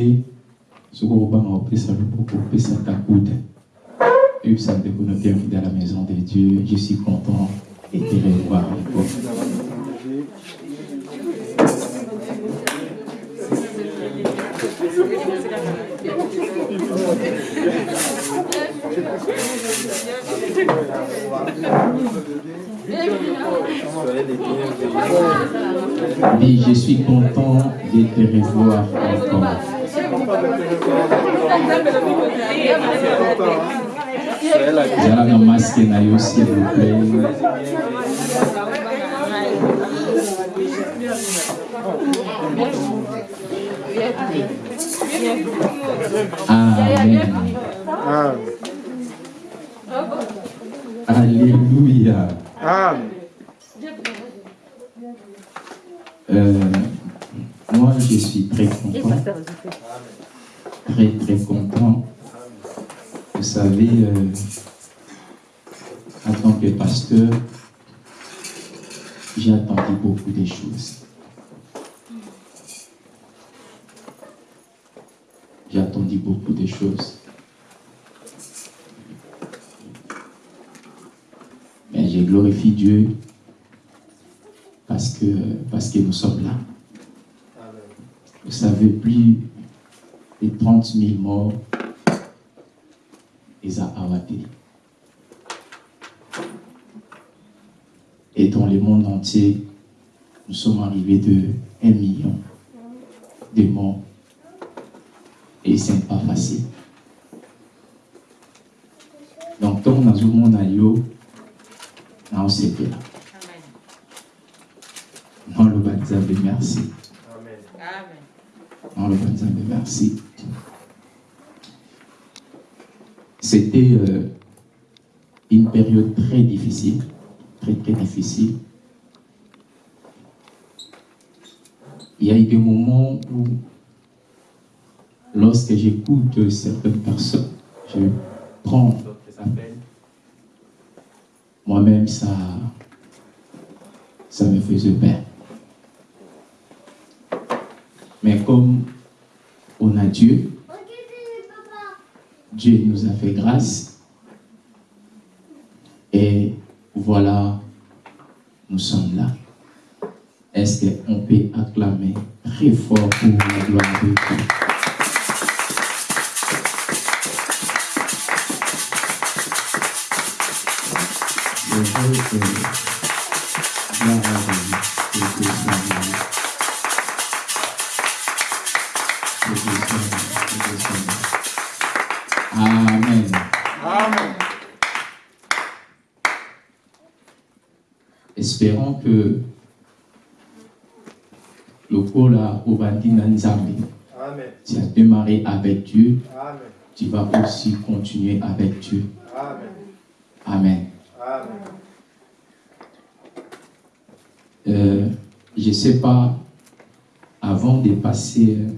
kodeplace soki okobanga kopesa loboko opesa ta coude. Oyebisa ndeko no bienvenue dans la maison de dieu je suis content de te revoir Oui, je suis content de te revoir encore. Zala na masque na yo s'il vous plaît. Amen. Alléluia. Euh, moi, je suis très content. Très, très content. Vous savez, euh, en tant que pasteur, j'ai attendu beaucoup de choses. J'ai attendu beaucoup de choses. Mais je glorifie Dieu parce que, parce que nous sommes là. Vous savez, plus de 30 000 morts, ils ont abattu. Et dans le monde entier, nous sommes arrivés de 1 million de morts. Et ce n'est pas facile. Donc, tant dans le monde, on s'est là. Non, le merci. Non, le merci. C'était euh, une période très difficile, très très difficile. Il y a eu des moments où, lorsque j'écoute certaines personnes, je prends. Moi-même, ça, ça me faisait peur. Mais comme on a Dieu, Dieu nous a fait grâce. Et voilà, nous sommes là. Est-ce qu'on peut acclamer très fort pour la gloire de Dieu? Espérons que le col à Obandina Nzambe, Amen. tu as démarré avec Dieu, Amen. tu vas aussi continuer avec Dieu. Amen. Amen. Amen. Euh, je ne sais pas, avant de passer euh,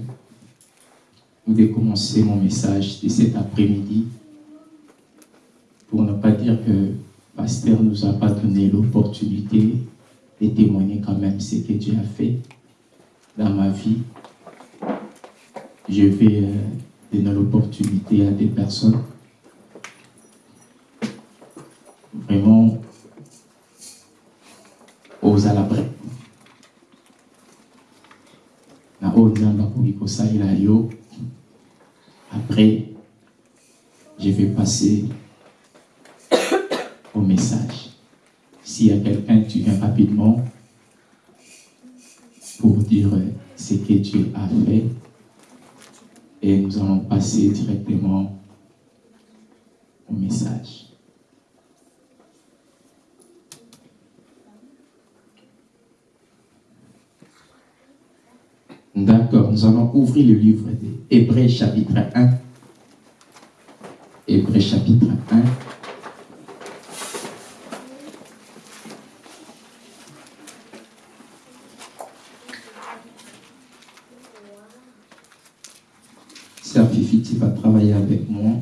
ou de commencer mon message de cet après-midi, pour ne pas dire que Pasteur nous a pas donné l'opportunité de témoigner quand même ce que Dieu a fait dans ma vie. Je vais euh, donner l'opportunité à des personnes vraiment aux kosalela yo après, je vais passer au message. S'il y a quelqu'un, tu viens rapidement pour dire ce que Dieu a fait. Et nous allons passer directement au message. D'accord, nous allons ouvrir le livre d'Hébreu chapitre 1. Hébreu chapitre 1. Sœur Fifiti va travailler avec moi.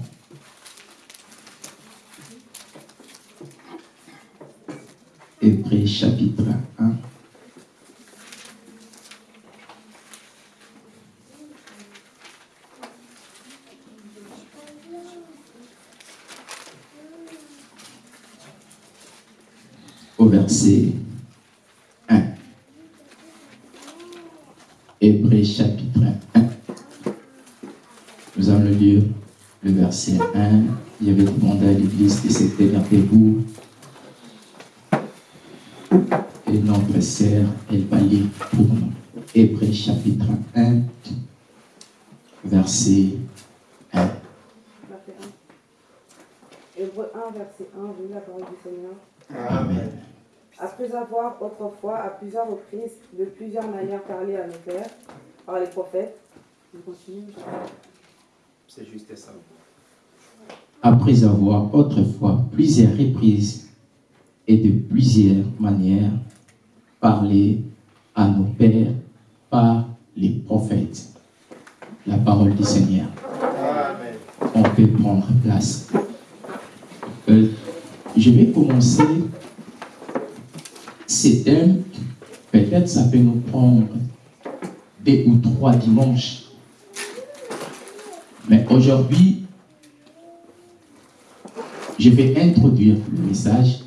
Hébreu chapitre 1. Au verset 1. Hébreu chapitre 1. Nous allons lire le verset 1. Je vais demander à l'église se tenir debout. Et notre sœur, elle va lire pour nous. Hébreu chapitre 1, verset 1. Verset 1. Hébreu 1, verset 1, vous la parole du Seigneur. Amen. Après avoir autrefois, à plusieurs reprises, de plusieurs manières parlé à nos pères, par les prophètes, je continue. C'est juste ça. Après avoir autrefois plusieurs reprises et de plusieurs manières parlé à nos pères par les prophètes. La parole du Seigneur. On peut prendre place. Euh, je vais commencer thèmes. Peut-être ça peut nous prendre deux ou trois dimanches. Mais aujourd'hui, je vais introduire le message.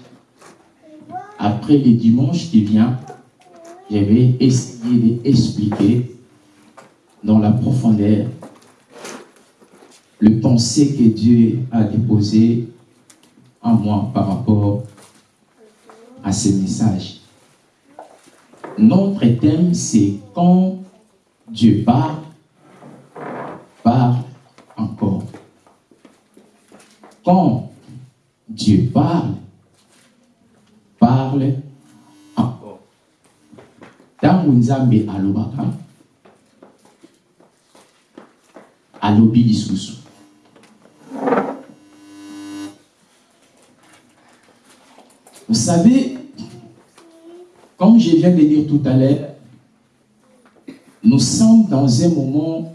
Après le dimanche qui vient, je vais essayer d'expliquer dans la profondeur le pensée que Dieu a déposé en moi par rapport à ce message. Notre thème, c'est quand Dieu parle, parle encore. Quand Dieu parle, parle encore. Ntango nzambe alobaka alobi lisusu vous savez comme je viens de dire tout à l'heure nous sommes dans un moment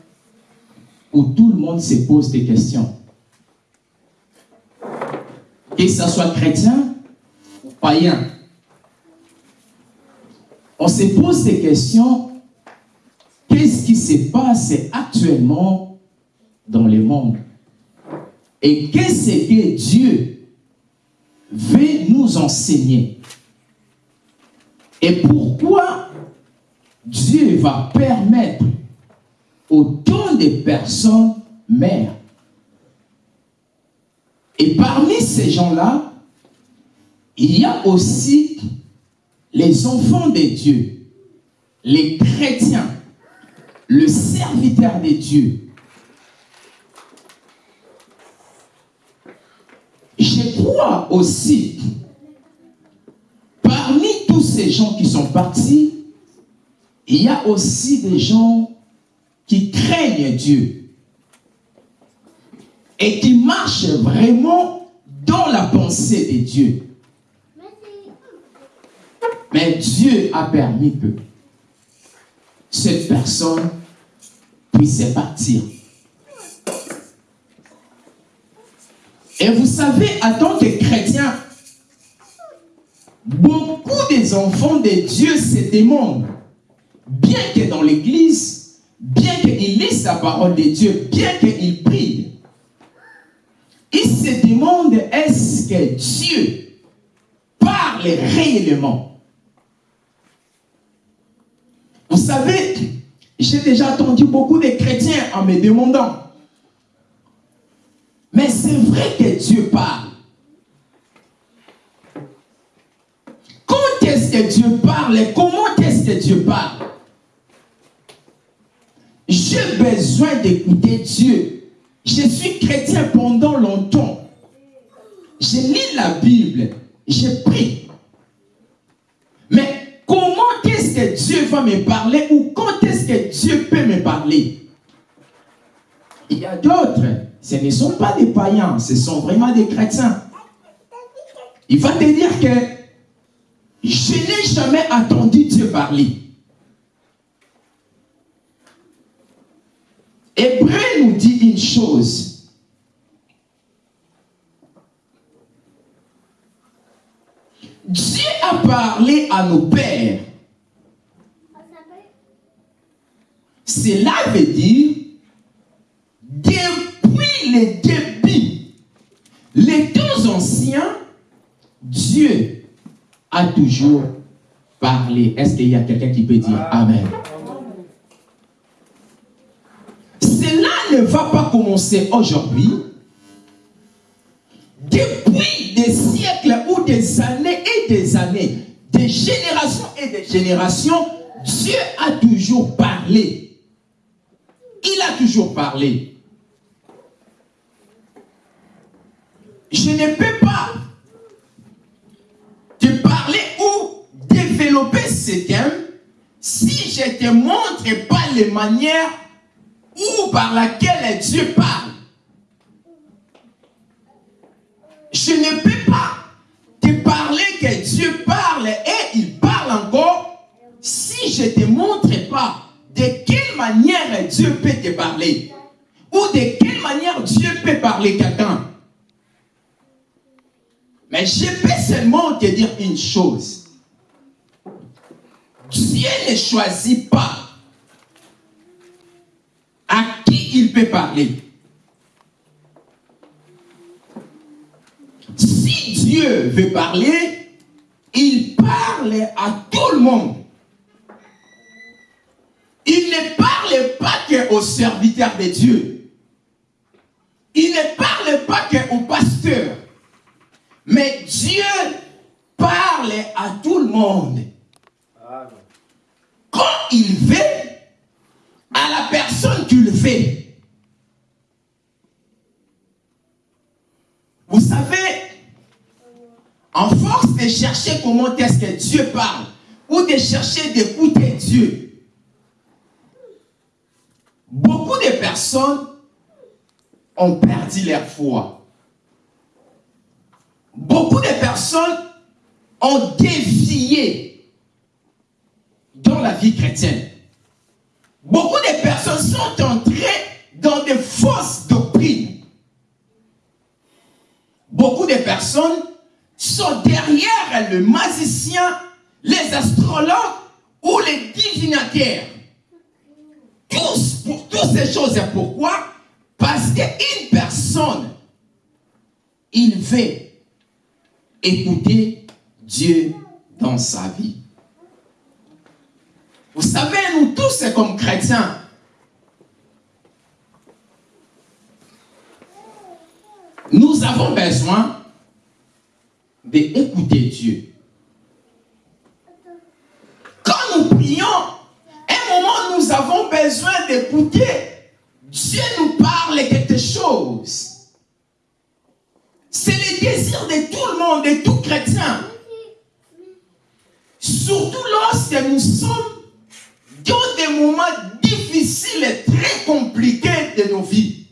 où tout le monde se pose des questions que ce soit chrétien ou païen. On se pose des questions. Qu'est-ce qui se passe actuellement dans le monde? Et qu'est-ce que Dieu veut nous enseigner? Et pourquoi Dieu va permettre autant de personnes mères? Et parmi ces gens-là, il y a aussi les enfants de Dieu, les chrétiens, le serviteur de Dieu. Je crois aussi, tous ces gens qui sont partis, il y a aussi des gens qui craignent Dieu et qui marche vraiment dans la pensée de Dieu. Mais Dieu a permis que cette personne puisse partir. Et vous savez, en tant que chrétien, beaucoup des enfants de Dieu se demandent, bien que dans l'église, bien qu'ils lisent la parole de Dieu, bien qu'ils prient, ils se demandent est-ce que Dieu parle réellement? Vous savez, j'ai déjà entendu beaucoup de chrétiens en me demandant Mais c'est vrai que Dieu parle. Quand est-ce que Dieu parle et comment est-ce que Dieu parle? J'ai besoin d'écouter Dieu. Je suis chrétien pendant longtemps. Je lis la Bible. Je prie. Mais comment est-ce que Dieu va me parler ou quand est-ce que Dieu peut me parler? Il y a d'autres. Ce ne sont pas des païens. Ce sont vraiment des chrétiens. Il va te dire que je n'ai jamais attendu Dieu parler. Hébreu nous dit une chose. Dieu a parlé à nos pères. Cela veut dire, depuis les débuts, les temps anciens, Dieu a toujours parlé. Est-ce qu'il y a quelqu'un qui peut dire Amen? Cela ne va pas commencer aujourd'hui. Depuis des siècles ou des années et des années, des générations et des générations, Dieu a toujours parlé. Il a toujours parlé. Je ne peux pas développer ce thème si je ne te montre pas les manières ou par laquelle Dieu parle. Je ne peux pas te parler que Dieu parle et il parle encore si je ne te montre pas de quelle manière Dieu peut te parler ou de quelle manière Dieu peut parler quelqu'un. Mais je peux seulement te dire une chose. Dieu ne choisit pas à qui il peut parler. Si Dieu veut parler, il parle à tout le monde. Il ne parle pas qu'aux serviteurs de Dieu. Il ne parle pas qu'aux pasteurs. Mais Dieu parle à tout le monde. Quand il veut, à la personne qui le fait. Vous savez, en force de chercher comment est-ce que Dieu parle, ou de chercher d'écouter Dieu, beaucoup de personnes ont perdu leur foi. Beaucoup de personnes ont dévié la vie chrétienne. Beaucoup de personnes sont entrées dans de fausses doctrines. Beaucoup de personnes sont derrière le magicien, les astrologues ou les divinataires. Tous, toutes ces choses, pourquoi? Parce qu'une personne, il veut écouter Dieu dans sa vie. Vous savez, nous tous, comme chrétiens, nous avons besoin d'écouter Dieu. Quand nous prions, un moment, nous avons besoin d'écouter. Dieu nous parle quelque chose. C'est le désir de tout le monde, de tout chrétien. Surtout lorsque nous sommes dans des moments difficiles et très compliqués de nos vies.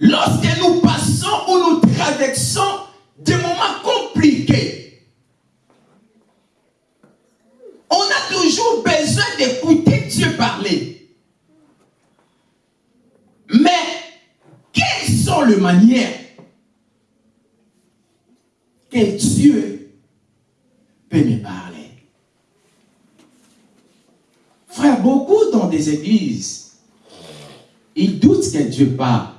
Lorsque nous passons ou nous traversons des moments compliqués, on a toujours besoin d'écouter Dieu parler. Mais quelles sont les manières que Dieu peut me parler? Frère, beaucoup dans des églises, ils doutent que Dieu parle.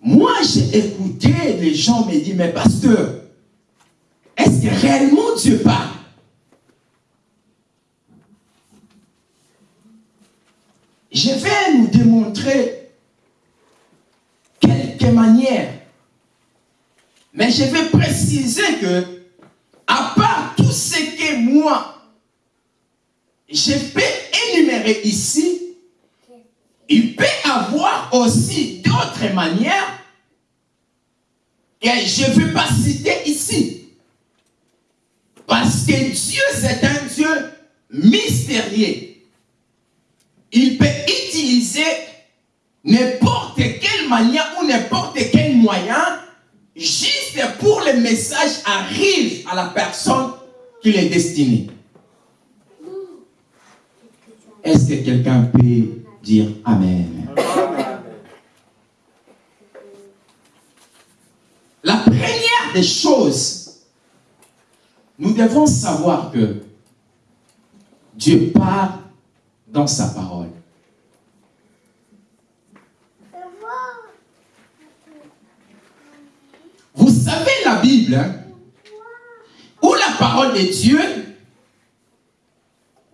Moi, j'ai écouté, les gens me disent, mais pasteur, est-ce que réellement Dieu parle? Je vais nous démontrer quelques manières. Mais je vais préciser que, à part tout ce que moi, je peux énumérer ici, il peut avoir aussi d'autres manières que je ne vais pas citer ici. Parce que Dieu, c'est un Dieu mystérieux. Il peut utiliser n'importe quelle manière ou n'importe quel moyen juste pour le message arrive à la personne qu'il est destiné. Est-ce que quelqu'un peut dire Amen? La première des choses, nous devons savoir que Dieu parle dans sa parole. Vous savez la Bible, hein, où la parole de Dieu,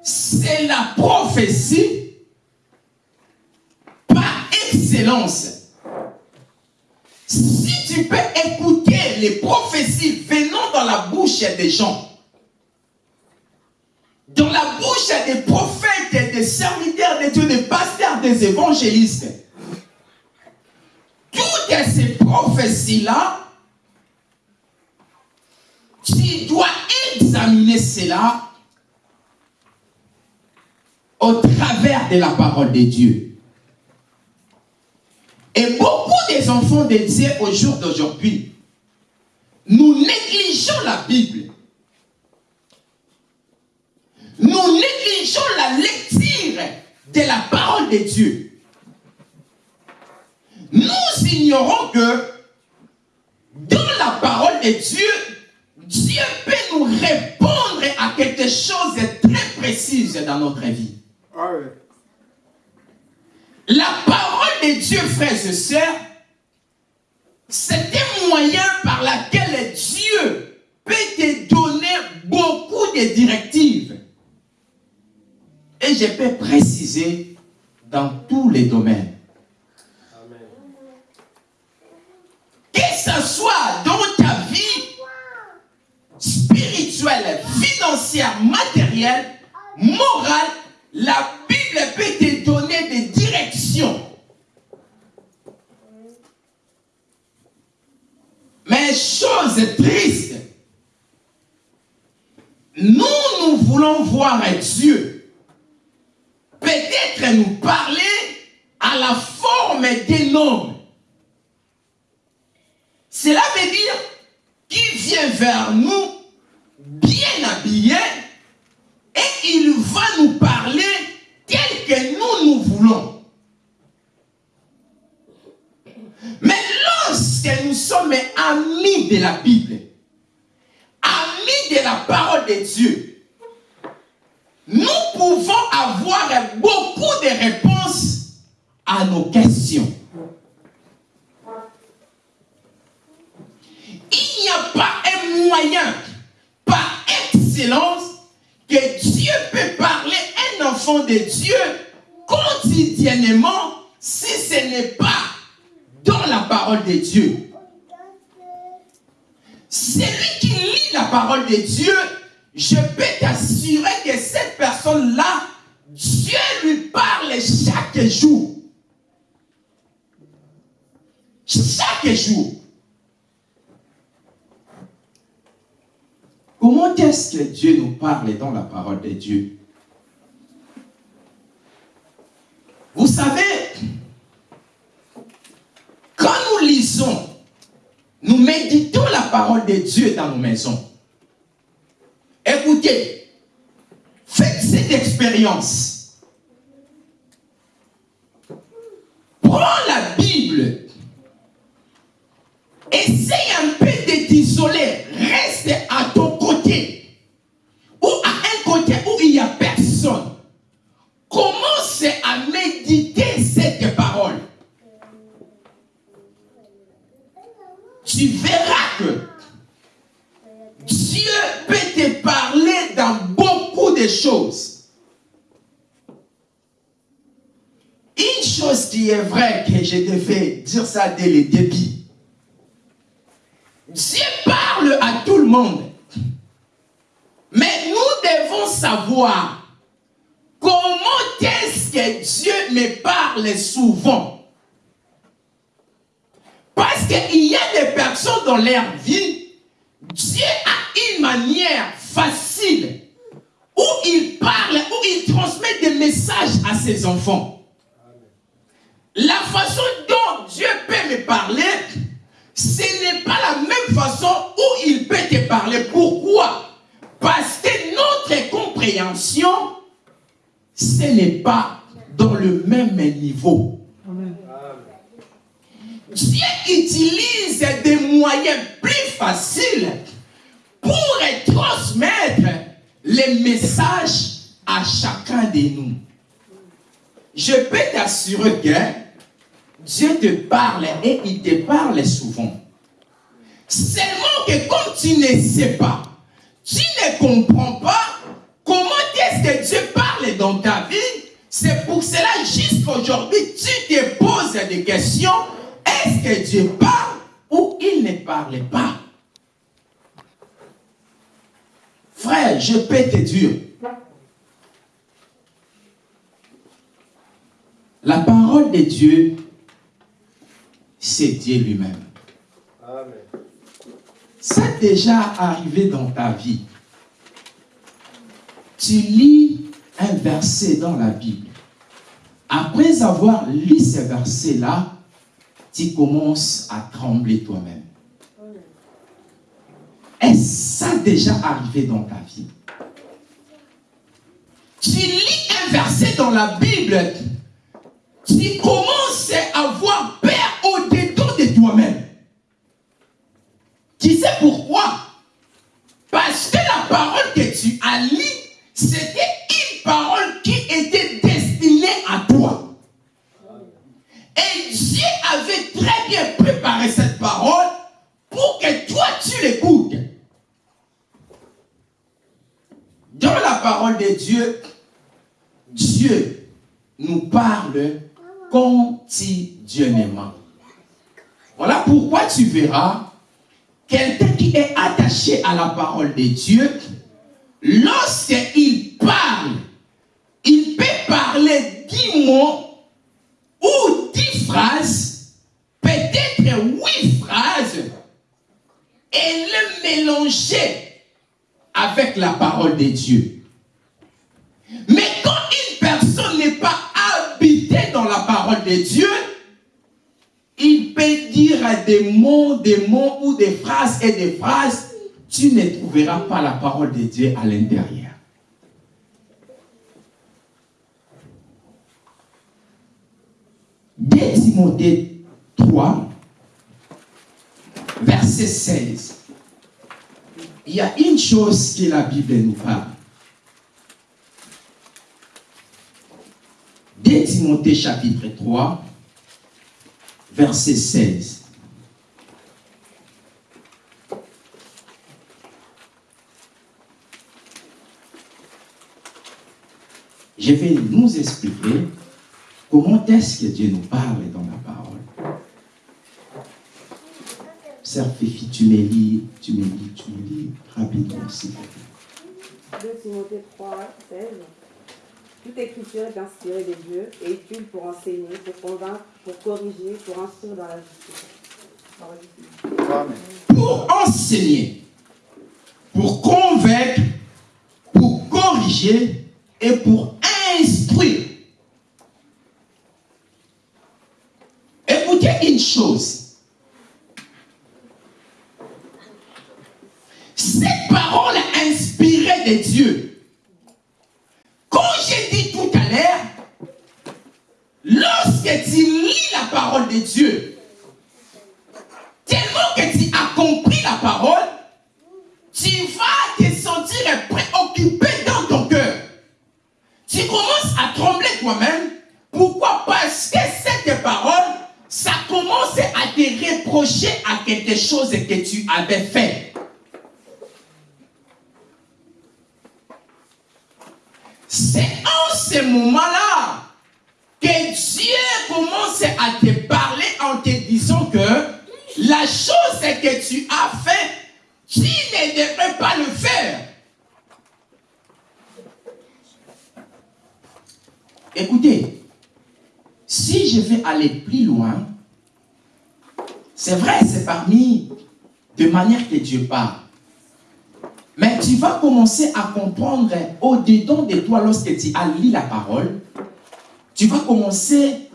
c'est la prophétie par excellence. Si tu peux écouter les prophéties venant dans la bouche des gens, dans la bouche des prophètes, des serviteurs de Dieu, des pasteurs, des évangélistes, toutes ces prophéties-là, tu dois examiner cela au travers de la parole de Dieu. Et beaucoup des enfants de Dieu au jour d'aujourd'hui, nous négligeons la Bible. Nous négligeons la lecture de la parole de Dieu. Nous ignorons que dans la parole de Dieu, Dieu peut nous répondre à quelque chose de très précis dans notre vie. La parole de Dieu, frères et sœurs, c'est un moyen par lequel Dieu peut te donner beaucoup de directives. Et je peux préciser dans tous les domaines. Que ce soit dans ta vie spirituelle, financière, matérielle, morale, la Bible peut te donner des directions. Mais chose triste, nous, nous voulons voir Dieu peut-être nous parler à la forme d'un homme. Cela veut dire qu'il vient vers nous bien habillé et il va nous parler tel que nous nous voulons. Mais lorsque nous sommes amis de la Bible, amis de la parole de Dieu, nous pouvons avoir beaucoup de réponses à nos questions. Il n'y a pas un moyen par excellence que Dieu peut parler un enfant de Dieu quotidiennement si ce n'est pas dans la parole de Dieu. Celui qui lit la parole de Dieu, je peux t'assurer que cette personne-là, Dieu lui parle chaque jour. Chaque jour. Comment est-ce que Dieu nous parle dans la parole de Dieu? Vous savez, quand nous lisons, nous méditons la parole de Dieu dans nos maisons. Écoutez, faites cette expérience. Prends la Bible. Essaye Tu verras que Dieu peut te parler dans beaucoup de choses. une chose qui est vraie, que je devais dire ça dès le début. Dieu parle à tout le monde. Mais nous devons savoir comment est-ce que Dieu me parle souvent. Qu'il y a des personnes dans leur vie, Dieu a une manière facile où il parle, où il transmet des messages à ses enfants. La façon dont Dieu peut me parler, ce n'est pas la même façon où il peut te parler. Pourquoi? Parce que notre compréhension, ce n'est pas dans le même niveau. Dieu utilise des moyens plus faciles pour transmettre les messages à chacun de nous. Je peux t'assurer que Dieu te parle et il te parle souvent. Seulement que comme tu ne sais pas, tu ne comprends pas comment est-ce que Dieu parle dans ta vie, c'est pour cela jusqu'aujourd'hui tu te poses des questions. Est-ce que Dieu parle ou il ne parle pas? Frère, je peux te dire, la parole de Dieu, c'est Dieu lui-même. Ça déjà arrivé dans ta vie. Tu lis un verset dans la Bible. Après avoir lu ce verset-là, tu commences à trembler toi-même. Est-ce ça déjà arrivé dans ta vie? Tu lis un verset dans la Bible, tu commences à avoir peur au-dedans de toi-même. Tu sais pourquoi? Parce que la parole que tu as lue, c'était une parole Et Dieu avait très bien préparé cette parole pour que toi tu l'écoutes. Dans la parole de Dieu, Dieu nous parle quotidiennement. Voilà pourquoi tu verras quelqu'un qui est attaché à la parole de Dieu, lorsqu'il parle, il peut parler dix mots et le mélanger avec la parole de Dieu. Mais quand une personne n'est pas habitée dans la parole de Dieu, il peut dire des mots, des mots ou des phrases et des phrases, tu ne trouveras pas la parole de Dieu à l'intérieur. Dès Timothée 3, verset 16 il y a une chose que la Bible nous parle. Dès Timothée chapitre 3, verset 16. Je vais nous expliquer comment est-ce que Dieu nous parle dans la parole. Sœur Fifi, tu me lis, tu me lis, tu me lis rapidement, s'il te plaît. 2 Timothée 3, 16. Toute écriture est inspirée de Dieu et utile pour enseigner, pour convaincre, pour corriger, pour instruire dans la justice. Pour enseigner, pour convaincre, pour corriger et pour instruire. Écoutez une chose. Cette parole de Dieu. Comme j'ai dit tout à l'heure, lorsque tu lis la parole de Dieu, tellement que tu as compris la parole, tu vas te sentir préoccupé dans ton cœur. Tu commences à trembler toi-même. Pourquoi? Parce que cette parole, ça commence à te reprocher à quelque chose que tu avais fait. C'est en ce moment-là que Dieu commence à te parler en te disant que la chose que tu as fait, tu ne devrais pas le faire. Écoutez, si je vais aller plus loin, c'est vrai, c'est parmi de manière que Dieu parle. Mais tu vas commencer à comprendre au-dedans de toi lorsque tu as lu la parole, tu vas commencer,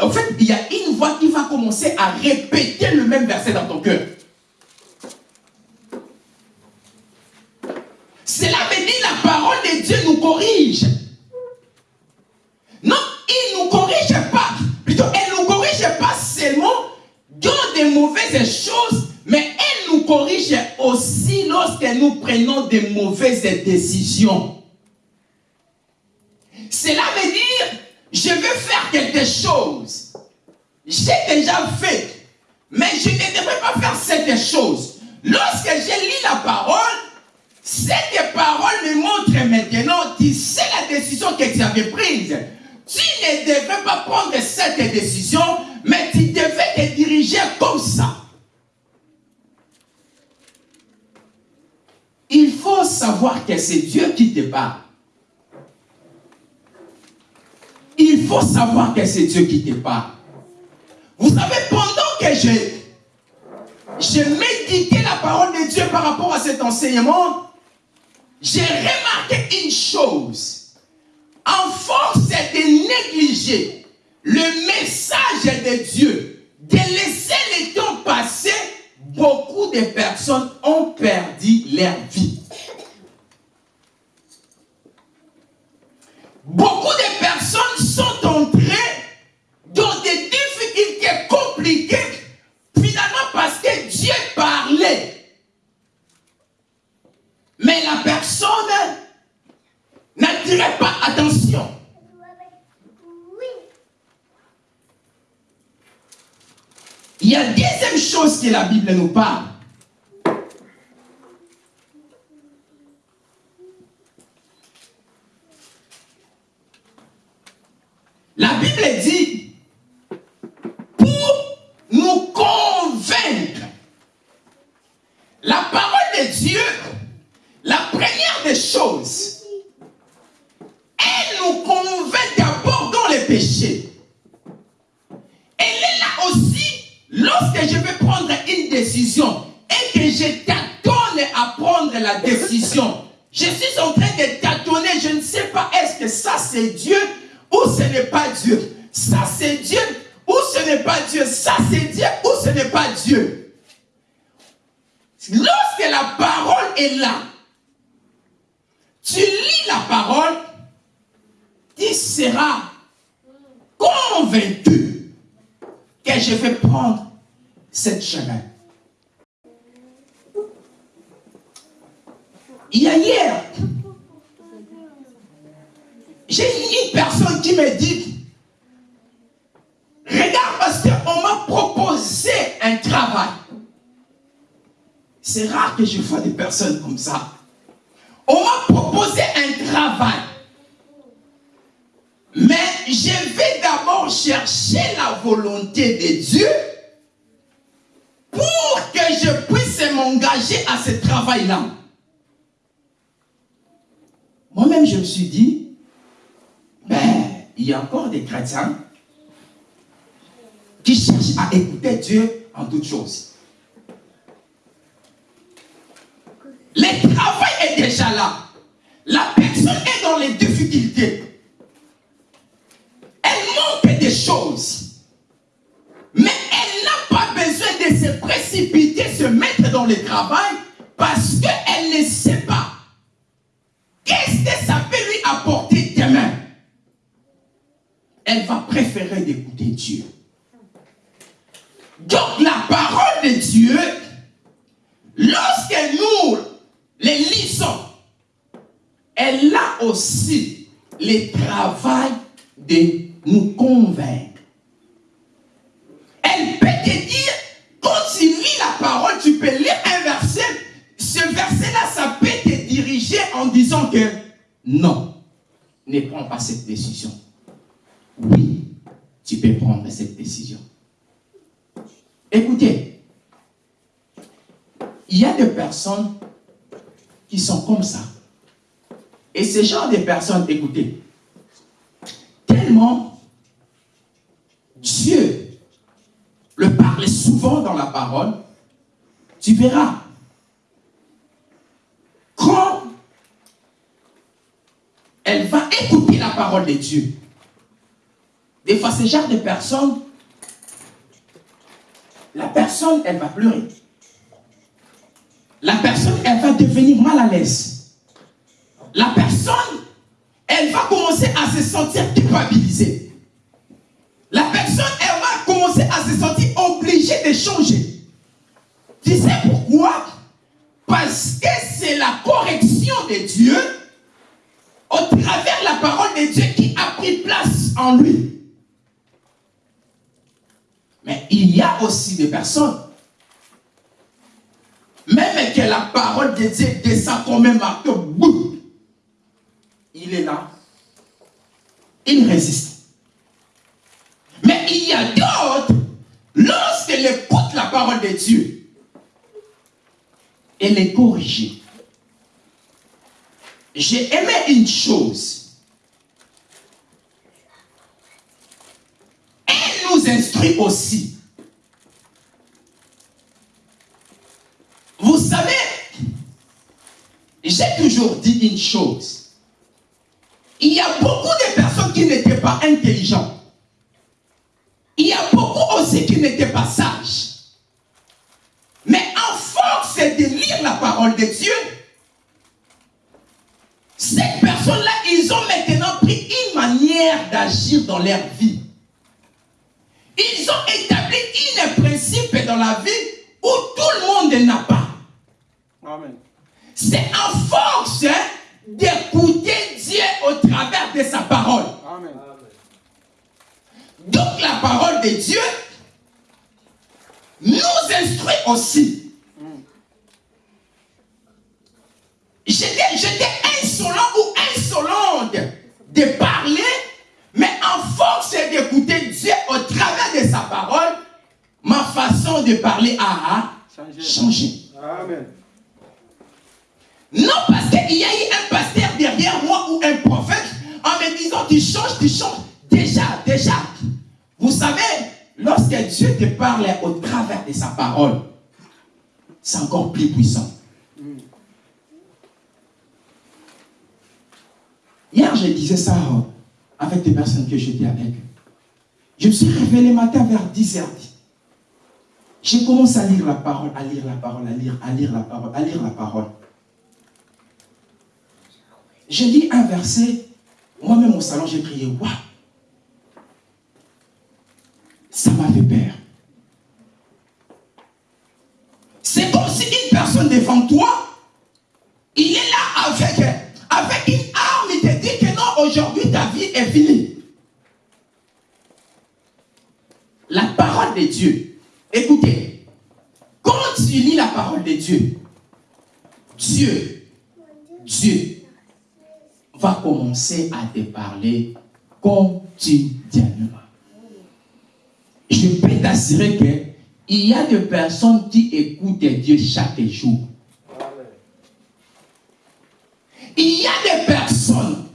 en fait, il y a une voix qui va commencer à répéter le même verset dans ton cœur. Cela veut dire la parole de Dieu nous corrige. Non, il ne nous corrige pas. Plutôt, elle ne nous corrige pas seulement dans des mauvaises choses, mais elle nous corrige aussi lorsque nous prenons des mauvaises décisions. Cela veut dire, je veux faire quelque chose. J'ai déjà fait, mais je ne devrais pas faire cette chose. Lorsque j'ai lu la parole, cette parole me montre maintenant, tu sais la décision que tu avais prise. Tu ne devrais pas prendre cette décision, mais tu devais te diriger comme ça. Il faut savoir que c'est Dieu qui te parle. Il faut savoir que c'est Dieu qui te parle. Vous savez, pendant que j'ai j'ai médité la parole de Dieu par rapport à cet enseignement, j'ai remarqué une chose. En force de négliger le message de Dieu, de laisser le temps passer, beaucoup de personnes ont perdu leur vie. Beaucoup de personnes sont entrées dans des difficultés compliquées, finalement parce que Dieu parlait. Mais la personne n'attirait pas attention. Il y a deuxième chose que la Bible nous parle. Lorsque la parole est là, tu lis la parole, tu seras convaincu que je vais prendre cette chemin. Il y a hier, j'ai une personne qui me dit, regarde parce qu'on m'a proposé un travail. C'est rare que je vois des personnes comme ça. On m'a proposé un travail. Mais je vais d'abord chercher la volonté de Dieu pour que je puisse m'engager à ce travail-là. Moi-même, je me suis dit, ben, il y a encore des chrétiens qui cherchent à écouter Dieu en toutes choses. Le travail est déjà là. La personne est dans les difficultés. Elle manque des choses. Mais elle n'a pas besoin de se précipiter, se mettre dans le travail parce qu'elle ne sait pas qu'est-ce que ça peut lui apporter demain? Elle va préférer d'écouter Dieu. Donc la parole de Dieu, lorsque nous les lisons, elle a aussi le travail de nous convaincre. Elle peut te dire, quand tu lis la parole, tu peux lire un verset, ce verset-là, ça peut te diriger en disant que non, ne prends pas cette décision. oui, tu peux prendre cette décision. Écoutez, il y a des personnes qui sont comme ça. Et ce genre de personnes, écoutez, tellement Dieu le parle souvent dans la parole, tu verras. Quand elle va écouter la parole de Dieu, des fois, ce genre de personnes, la personne, elle va pleurer. La personne, elle va devenir mal à l'aise. La personne, elle va commencer à se sentir culpabilisée. La personne, elle va commencer à se sentir obligée de changer. Tu sais pourquoi? Parce que c'est la correction de Dieu au travers la parole de Dieu qui a pris place en lui. Mais il y a aussi des personnes, même que la parole de Dieu descend comme un marteau, boum, il est là, il résiste. Mais il y a d'autres, lorsqu'elle écoute la parole de Dieu, elle est corrigée. J'ai aimé une chose. Elle nous instruit aussi. Vous savez, j'ai toujours dit une chose. Il y a beaucoup de personnes qui n'étaient pas intelligentes. Il y a beaucoup aussi qui n'étaient pas sages. Mais en force de lire la parole de Dieu, ces personnes-là, ils ont maintenant pris une manière d'agir dans leur vie. Ils ont établi un principe dans la vie où tout le monde n'a pas. C'est en force hein, d'écouter de sa parole. Amen. Donc la parole de Dieu nous instruit aussi. J'étais j'étais insolent ou insolente de parler, mais en force d'écouter Dieu au travers de sa parole, ma façon de parler a changé. Amen. Non parce qu'il y a eu un pasteur derrière moi ou un prophète en me disant tu changes, tu changes. Déjà, déjà. Vous savez, lorsque Dieu te parle au travers de sa parole, c'est encore plus puissant. Hier, je disais ça euh, avec des personnes que j'étais avec. Je me suis réveillé le matin vers 10h10. J'ai commencé à lire la parole, à lire la parole, à lire, à lire la parole, à lire la parole. J'ai dit un verset, moi-même au salon, j'ai crié, waouh! Ça m'a fait peur. C'est comme si une personne devant toi, il est là avec, avec une arme, il te dit que non, aujourd'hui ta vie est finie. La parole de Dieu. Écoutez, quand tu lis la parole de Dieu, Dieu, Dieu va commencer à te parler quotidiennement. Je peux t'assurer qu'il y a des personnes qui écoutent Dieu chaque jour. Il y a des personnes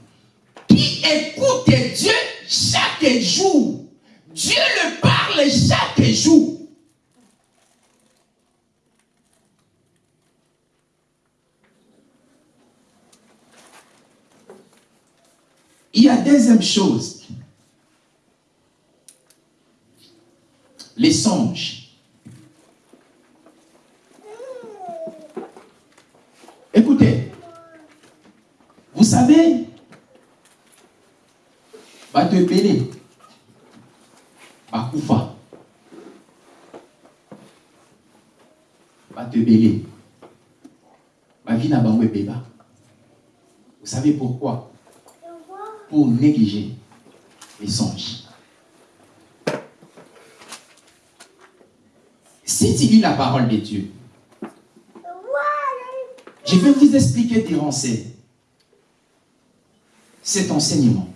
qui écoutent Dieu chaque jour. Dieu le parle chaque jour. Il y a deuxième chose. Les songes. Écoutez, vous savez, va te péler, va koufa, va te béler, va vina bango beba. Vous savez pourquoi? Pour négliger les songes. Si tu lis la parole de Dieu, je vais vous expliquer ces- cet enseignement.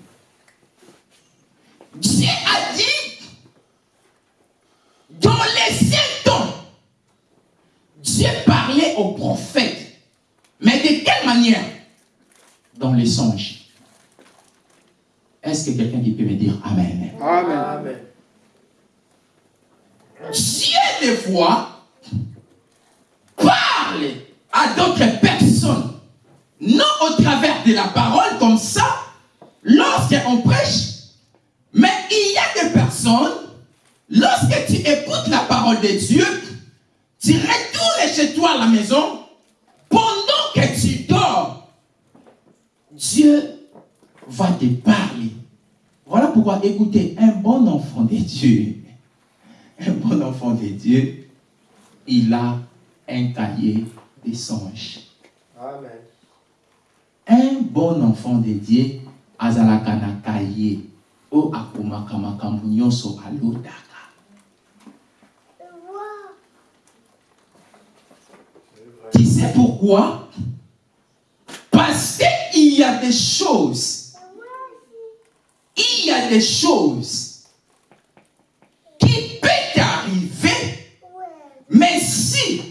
De Dieu, tu retournes chez toi à la maison, pendant que tu dors, Dieu va te parler. Voilà pourquoi écoutez, un bon enfant de Dieu, un bon enfant de Dieu, il a un cahier des songes. Amen. Un bon enfant de Dieu azalaka na cahier o akomaka makambo Tu sais pourquoi? Parce qu'il y a des choses, il y a des choses qui peuvent t'arriver, mais si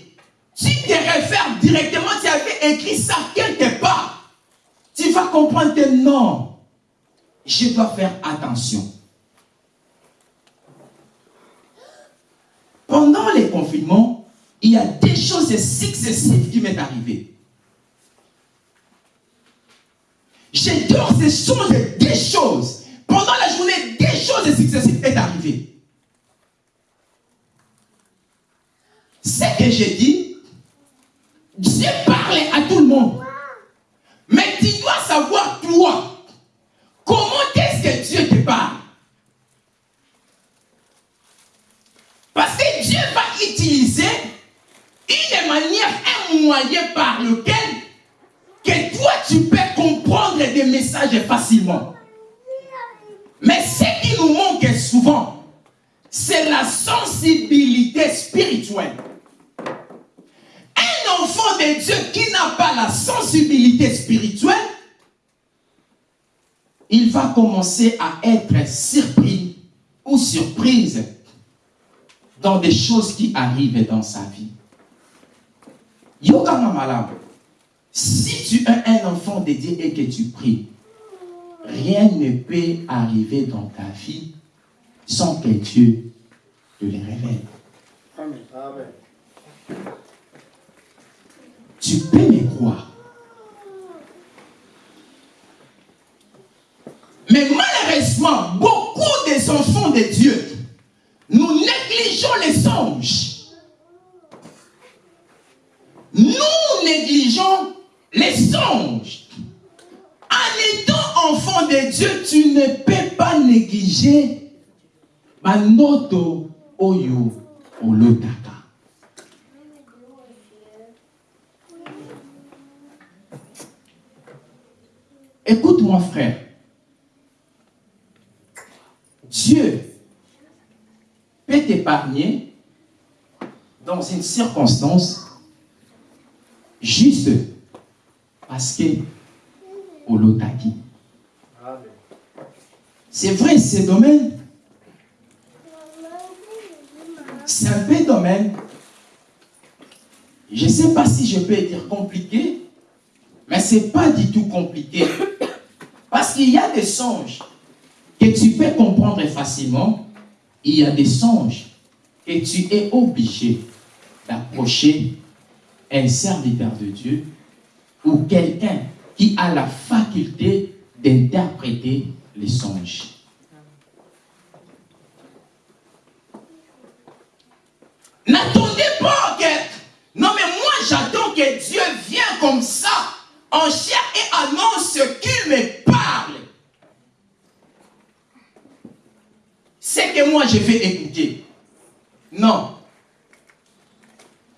tu te réfères directement, tu avais écrit ça quelque part, tu vas comprendre que non, je dois faire attention. Pendant les confinements, il y a des choses successives qui m'est arrivé. J'ai dors ces choses, des choses. Pendant la journée, des choses successives est arrivé. Ce que j'ai dit, Dieu parlait à tout le monde. Mais tu dois savoir, toi, comment est-ce que Dieu te parle? Parce que Dieu va utiliser une manière, un moyen par lequel que toi tu peux comprendre des messages facilement. Mais ce qui nous manque souvent, c'est la sensibilité spirituelle. Un enfant de Dieu qui n'a pas la sensibilité spirituelle, il va commencer à être surpris ou surprise dans des choses qui arrivent dans sa vie. Si tu es un enfant de Dieu et que tu pries, rien ne peut arriver dans ta vie sans que Dieu te le révèle. Amen. Amen. Tu peux me croire. Mais malheureusement, beaucoup des enfants de Dieu, nous négligeons les songes. Nous négligeons les songes. En étant enfant de Dieu, tu ne peux pas négliger Manoto Oyo Olotaka. Écoute-moi, frère. Dieu peut t'épargner dans une circonstance juste parce que Olotaki. C'est vrai, ce domaine, c'est un peu domaine. Je ne sais pas si je peux dire compliqué, mais ce n'est pas du tout compliqué. Parce qu'il y a des songes que tu peux comprendre facilement. Il y a des songes que tu es obligé d'approcher un serviteur de Dieu ou quelqu'un qui a la faculté d'interpréter les songes. N'attendez pas que... Non mais moi j'attends que Dieu vienne comme ça en chair et annonce qu'il me parle. C'est que moi je vais écouter. Non.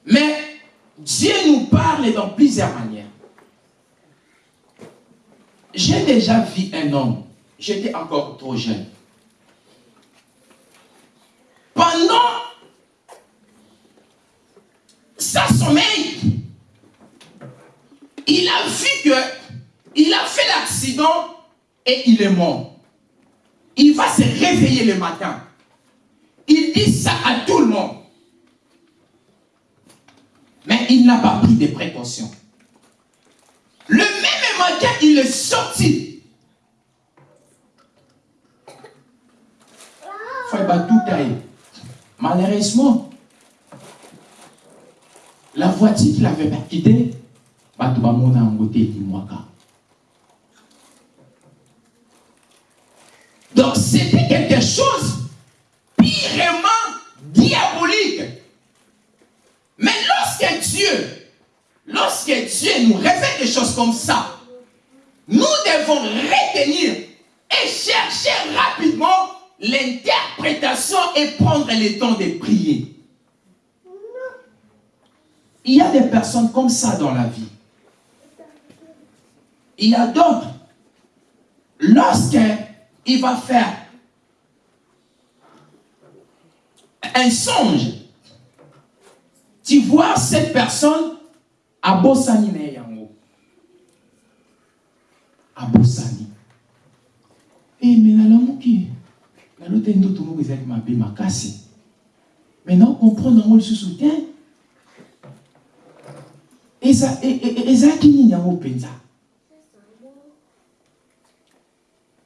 Mais Dieu nous parle dans plusieurs manières. J'ai déjà vu un homme, j'étais encore trop jeune. Pendant sa sommeil, il a vu que il a fait l'accident et il est mort. Il va se réveiller le matin. Il dit ça à tout le monde. Mais il n'a pas pris de précautions. Le même matin, il est sorti. Malheureusement, la voiture qu'il avait quittée, bato bamona yango te elimwaka donc c'était quelque chose pirement diabolique Dieu lorsque Dieu nous révèle des choses comme ça nous devons retenir et chercher rapidement l'interprétation et prendre le temps de prier. Il y a des personnes comme ça dans la vie. Il y a d'autres, lorsqu'il va faire un songe, tu vois cette personne à Bossani Neyango. À Bossani. Et mais la lamuki, la lote ndo tout monde ezali mabe makasi. Maintenant, comprendre ngo le soutien. Et ça, et ça qui n'y a pas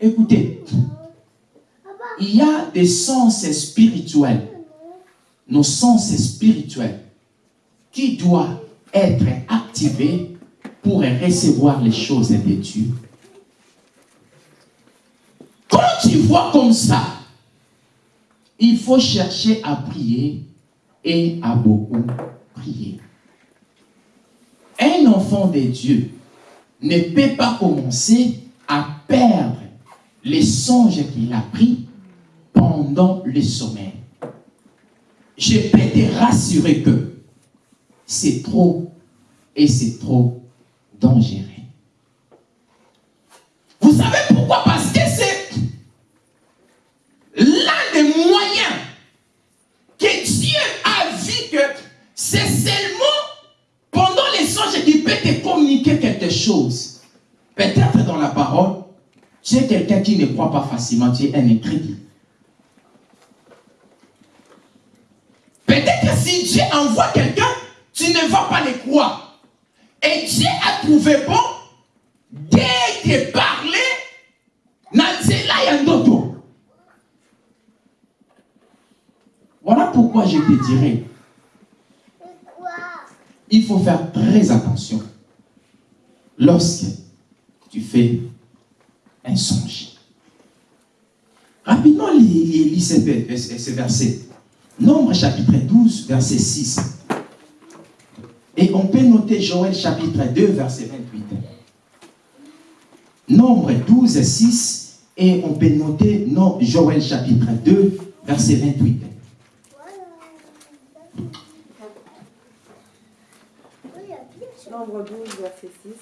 Écoutez, il y a des sens spirituels, nos sens spirituels, qui doivent être activés pour recevoir les choses de Dieu. Quand tu vois comme ça, il faut chercher à prier et à beaucoup prier. Un enfant de Dieu ne peut pas commencer à perdre les songes qu'il a pris pendant le sommeil. Je peux te rassurer que c'est trop et c'est trop dangereux. Vous savez pourquoi? Parce que c'est l'un des moyens que Dieu a vu que c'est seulement pendant les songes qu'il peut te communiquer quelque chose. Peut-être dans la parole, tu es quelqu'un qui ne croit pas facilement, tu es un incrédule. Peut-être si Dieu envoie quelqu'un, tu ne vas pas le croire. Et Dieu a trouvé bon dès te parler, Voilà pourquoi je te dirais, il faut faire très attention lorsque tu fais un songe. Rapidement, lis ce verset. Nombre chapitre 12, verset 6. Et on peut noter Joël chapitre 2, verset 28. Nombre 12, 6. Et on peut noter Joël chapitre 2, verset 28. Nombre 12, verset 6.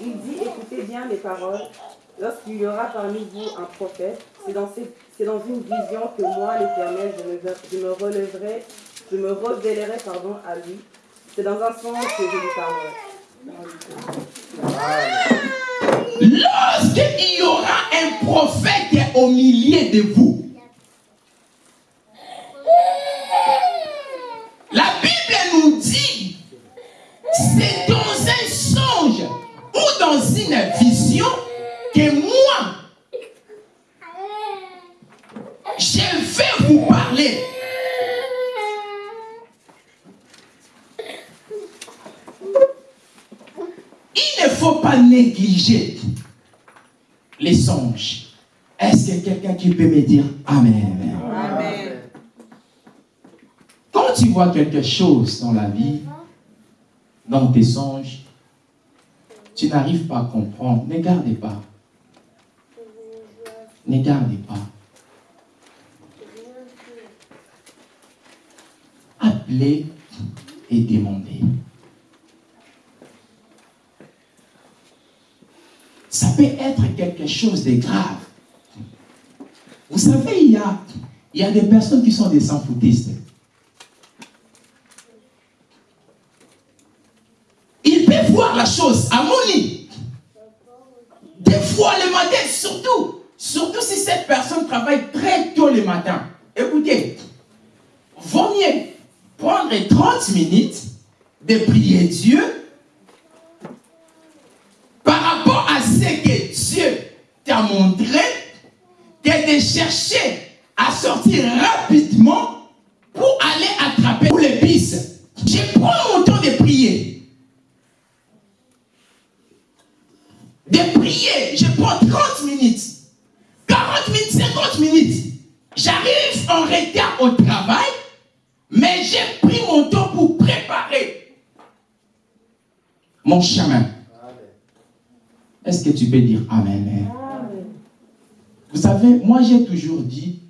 Il dit, écoutez bien les paroles. Lorsqu'il y aura parmi vous un prophète, c'est dans, une vision que moi, l'Éternel, je, me, relèverai, je me révélerai pardon, à lui. C'est dans un songe que je lui parlerai. Lorsqu'il y aura un prophète au milieu de vous, vois quelque chose dans la vie, dans tes songes, tu n'arrives pas à comprendre, ne gardez pas. Ne gardez pas. Appelez et demandez. Ça peut être quelque chose de grave. Vous savez, il y a, il y a des personnes qui sont des sans-foutistes. La chose à mon lit. Des fois le matin, surtout, surtout si cette personne travaille très tôt le matin. Écoutez, vaut mieux prendre 30 minutes de prier Dieu par rapport à ce que Dieu t'a montré que de chercher à sortir rapidement pour aller attraper les pistes. Je prends mon temps de prier. De prier, je prends 30 minutes, 40 minutes, 50 minutes. J'arrive en retard au travail, mais j'ai pris mon temps pour préparer mon chemin. Amen. Est-ce que tu peux dire Amen? Vous savez, moi j'ai toujours dit,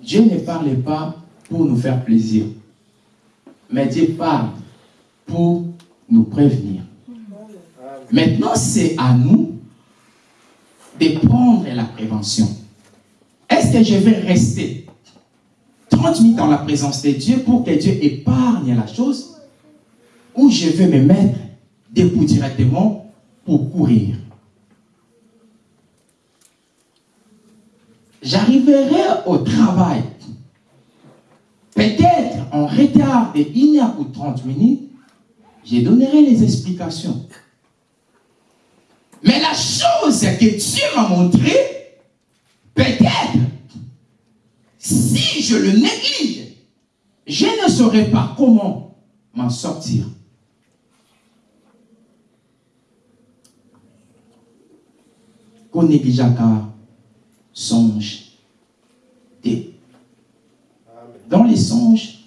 Dieu ne parle pas pour nous faire plaisir, mais Dieu parle pour nous prévenir. Maintenant, c'est à nous de prendre la prévention. Est-ce que je vais rester 30 minutes dans la présence de Dieu pour que Dieu épargne la chose? Ou je vais me mettre debout directement pour courir? J'arriverai au travail peut-être en retard de 1 heure ou 30 minutes, je donnerai les explications. Mais la chose que Dieu m'a montré, peut-être, si je le néglige, je ne saurais pas comment m'en sortir. Qu'on négligeaka songe des Amen. dans les songes,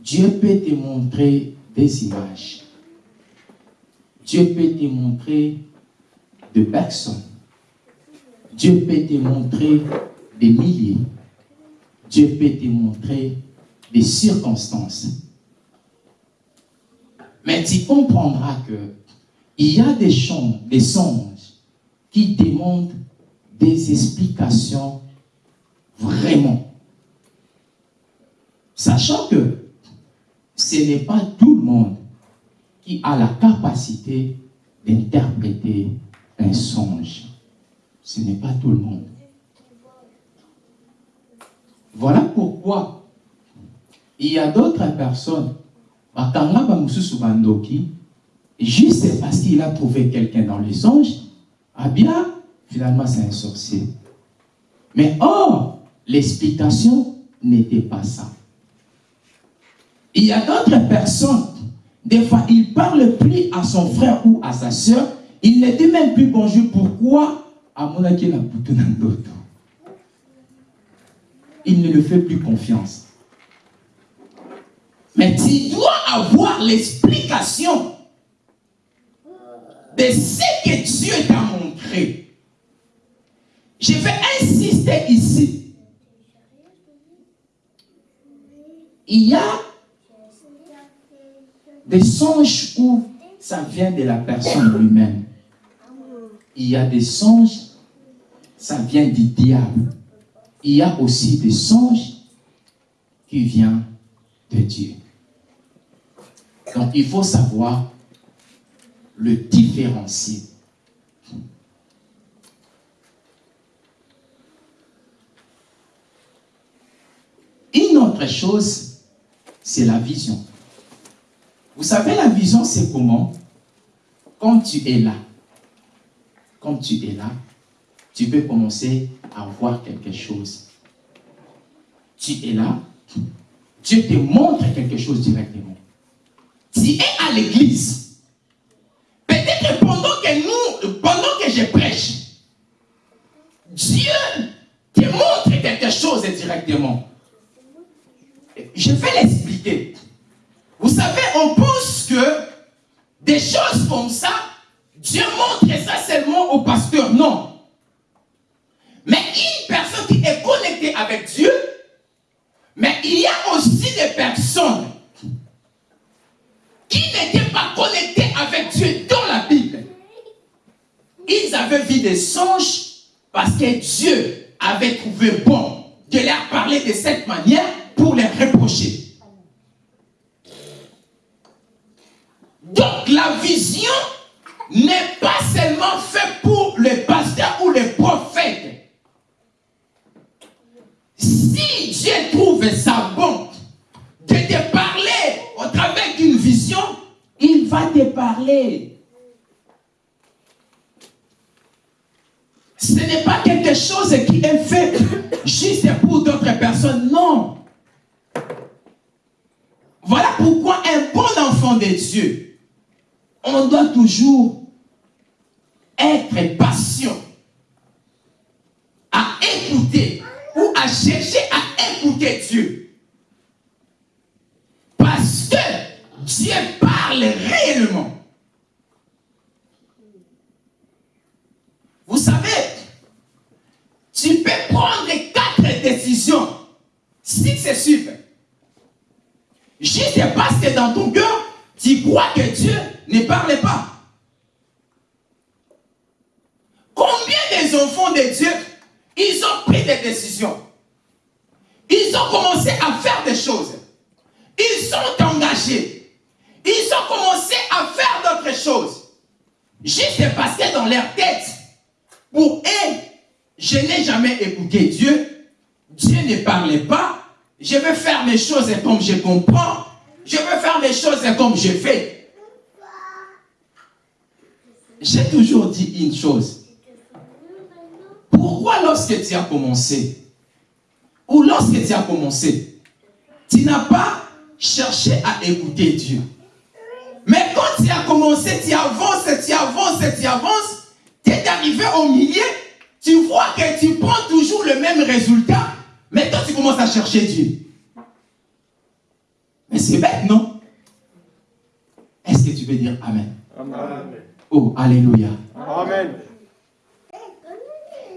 Dieu peut te montrer des images. Dieu peut te montrer de personnes. Dieu peut te montrer des milliers. Dieu peut te montrer des circonstances. Mais tu comprendras que il y a des chants, des songes qui demandent des explications vraiment. Sachant que ce n'est pas tout le monde a la capacité d'interpréter un songe. Ce n'est pas tout le monde. Voilà pourquoi il y a d'autres personnes, juste parce qu'il a trouvé quelqu'un dans les songes, ah bien, finalement c'est un sorcier. Mais or, l'explication n'était pas ça. Il y a d'autres personnes, des fois, il parle plus à son frère ou à sa soeur, il ne dit même plus bonjour. Pourquoi? Il ne le fait plus confiance. Mais tu dois avoir l'explication de ce que Dieu t'a montré. Je vais insister ici. Il y a des songes où ça vient de la personne lui-même. Il y a des songes, ça vient du diable. Il y a aussi des songes qui viennent de Dieu. Donc il faut savoir le différencier. Une autre chose, c'est la vision. Vous savez, la vision, c'est comment? Quand tu es là, quand tu es là, tu peux commencer à voir quelque chose. Tu es là, Dieu te montre quelque chose directement. Tu es à l'église. Peut-être pendant que nous, pendant que je prêche, Dieu te montre quelque chose directement. Je vais l'expliquer. Vous savez, on pense que des choses comme ça, Dieu montre ça seulement au pasteur. Non. Mais une personne qui est connectée avec Dieu, mais il y a aussi des personnes qui n'étaient pas connectées avec Dieu dans la Bible. Ils avaient vu des songes parce que Dieu avait trouvé bon de leur parler de cette manière pour les reprocher. la vision n'est pas seulement faite pour les pasteurs ou les prophètes. Si Dieu trouve ça bon de te parler au travers d'une vision, il va te parler. Ce n'est pas quelque chose qui est fait juste pour d'autres personnes, non. Voilà pourquoi un bon enfant de Dieu on doit toujours être patient à écouter ou à chercher à écouter Dieu. Parce que Dieu parle réellement. Vous savez, tu peux prendre quatre décisions si c'est super. Juste parce que dans ton cœur, tu crois que Dieu ne parle pas. Combien des enfants de Dieu, ils ont pris des décisions. Ils ont commencé à faire des choses. Ils sont engagés. Ils ont commencé à faire d'autres choses. Juste parce que dans leur tête, pour eux, je n'ai jamais écouté Dieu. Dieu ne parlait pas. Je veux faire mes choses comme je comprends. Je veux faire mes choses comme je fais. J'ai toujours dit une chose. Pourquoi lorsque tu as commencé, ou lorsque tu as commencé, tu n'as pas cherché à écouter Dieu? Mais quand tu as commencé, tu avances, tu avances, tu avances, tu es arrivé au milieu, tu vois que tu prends toujours le même résultat, mais toi tu commences à chercher Dieu. Mais c'est bête, non? Est-ce que tu veux dire Amen? Amen. Oh, Alléluia. Amen.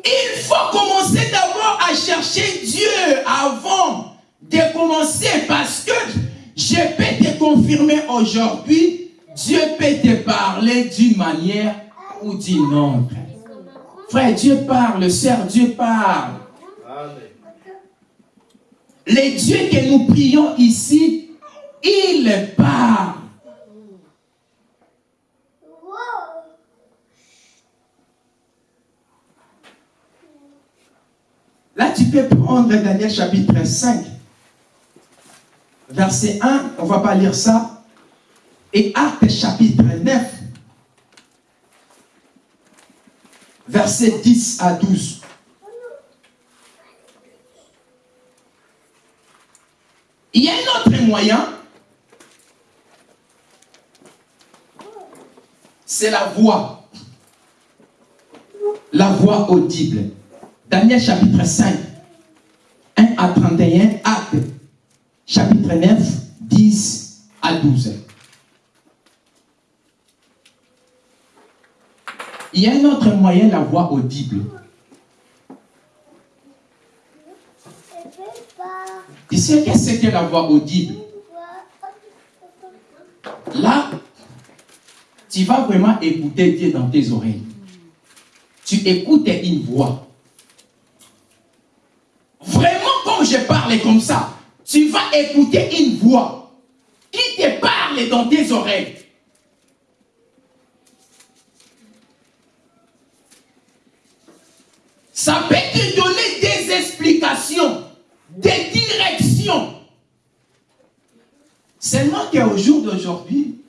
Il faut commencer d'abord à chercher Dieu avant de commencer parce que je peux te confirmer aujourd'hui, Dieu peut te parler d'une manière ou d'une autre. Frère, Dieu parle, sœur, Dieu parle. Amen. Les dieux que nous prions ici, il parle. Là, tu peux prendre Daniel chapitre 5, verset 1, on ne va pas lire ça, et Actes chapitre 9, verset 10 à 12. Il y a un autre moyen, c'est la voix. La voix audible. Daniel chapitre 5, 1 à 31, Acte chapitre 9, 10 à 12. Il y a un autre moyen, la voix audible. Tu sais qu'est-ce que la voix audible? Là, tu vas vraiment écouter Dieu dans tes oreilles. Tu écoutes une voix. Vraiment, comme je parle comme ça, tu vas écouter une voix qui te parle dans tes oreilles. Ça peut te donner des explications, des directions. Seulement qu'au jour d'aujourd'hui,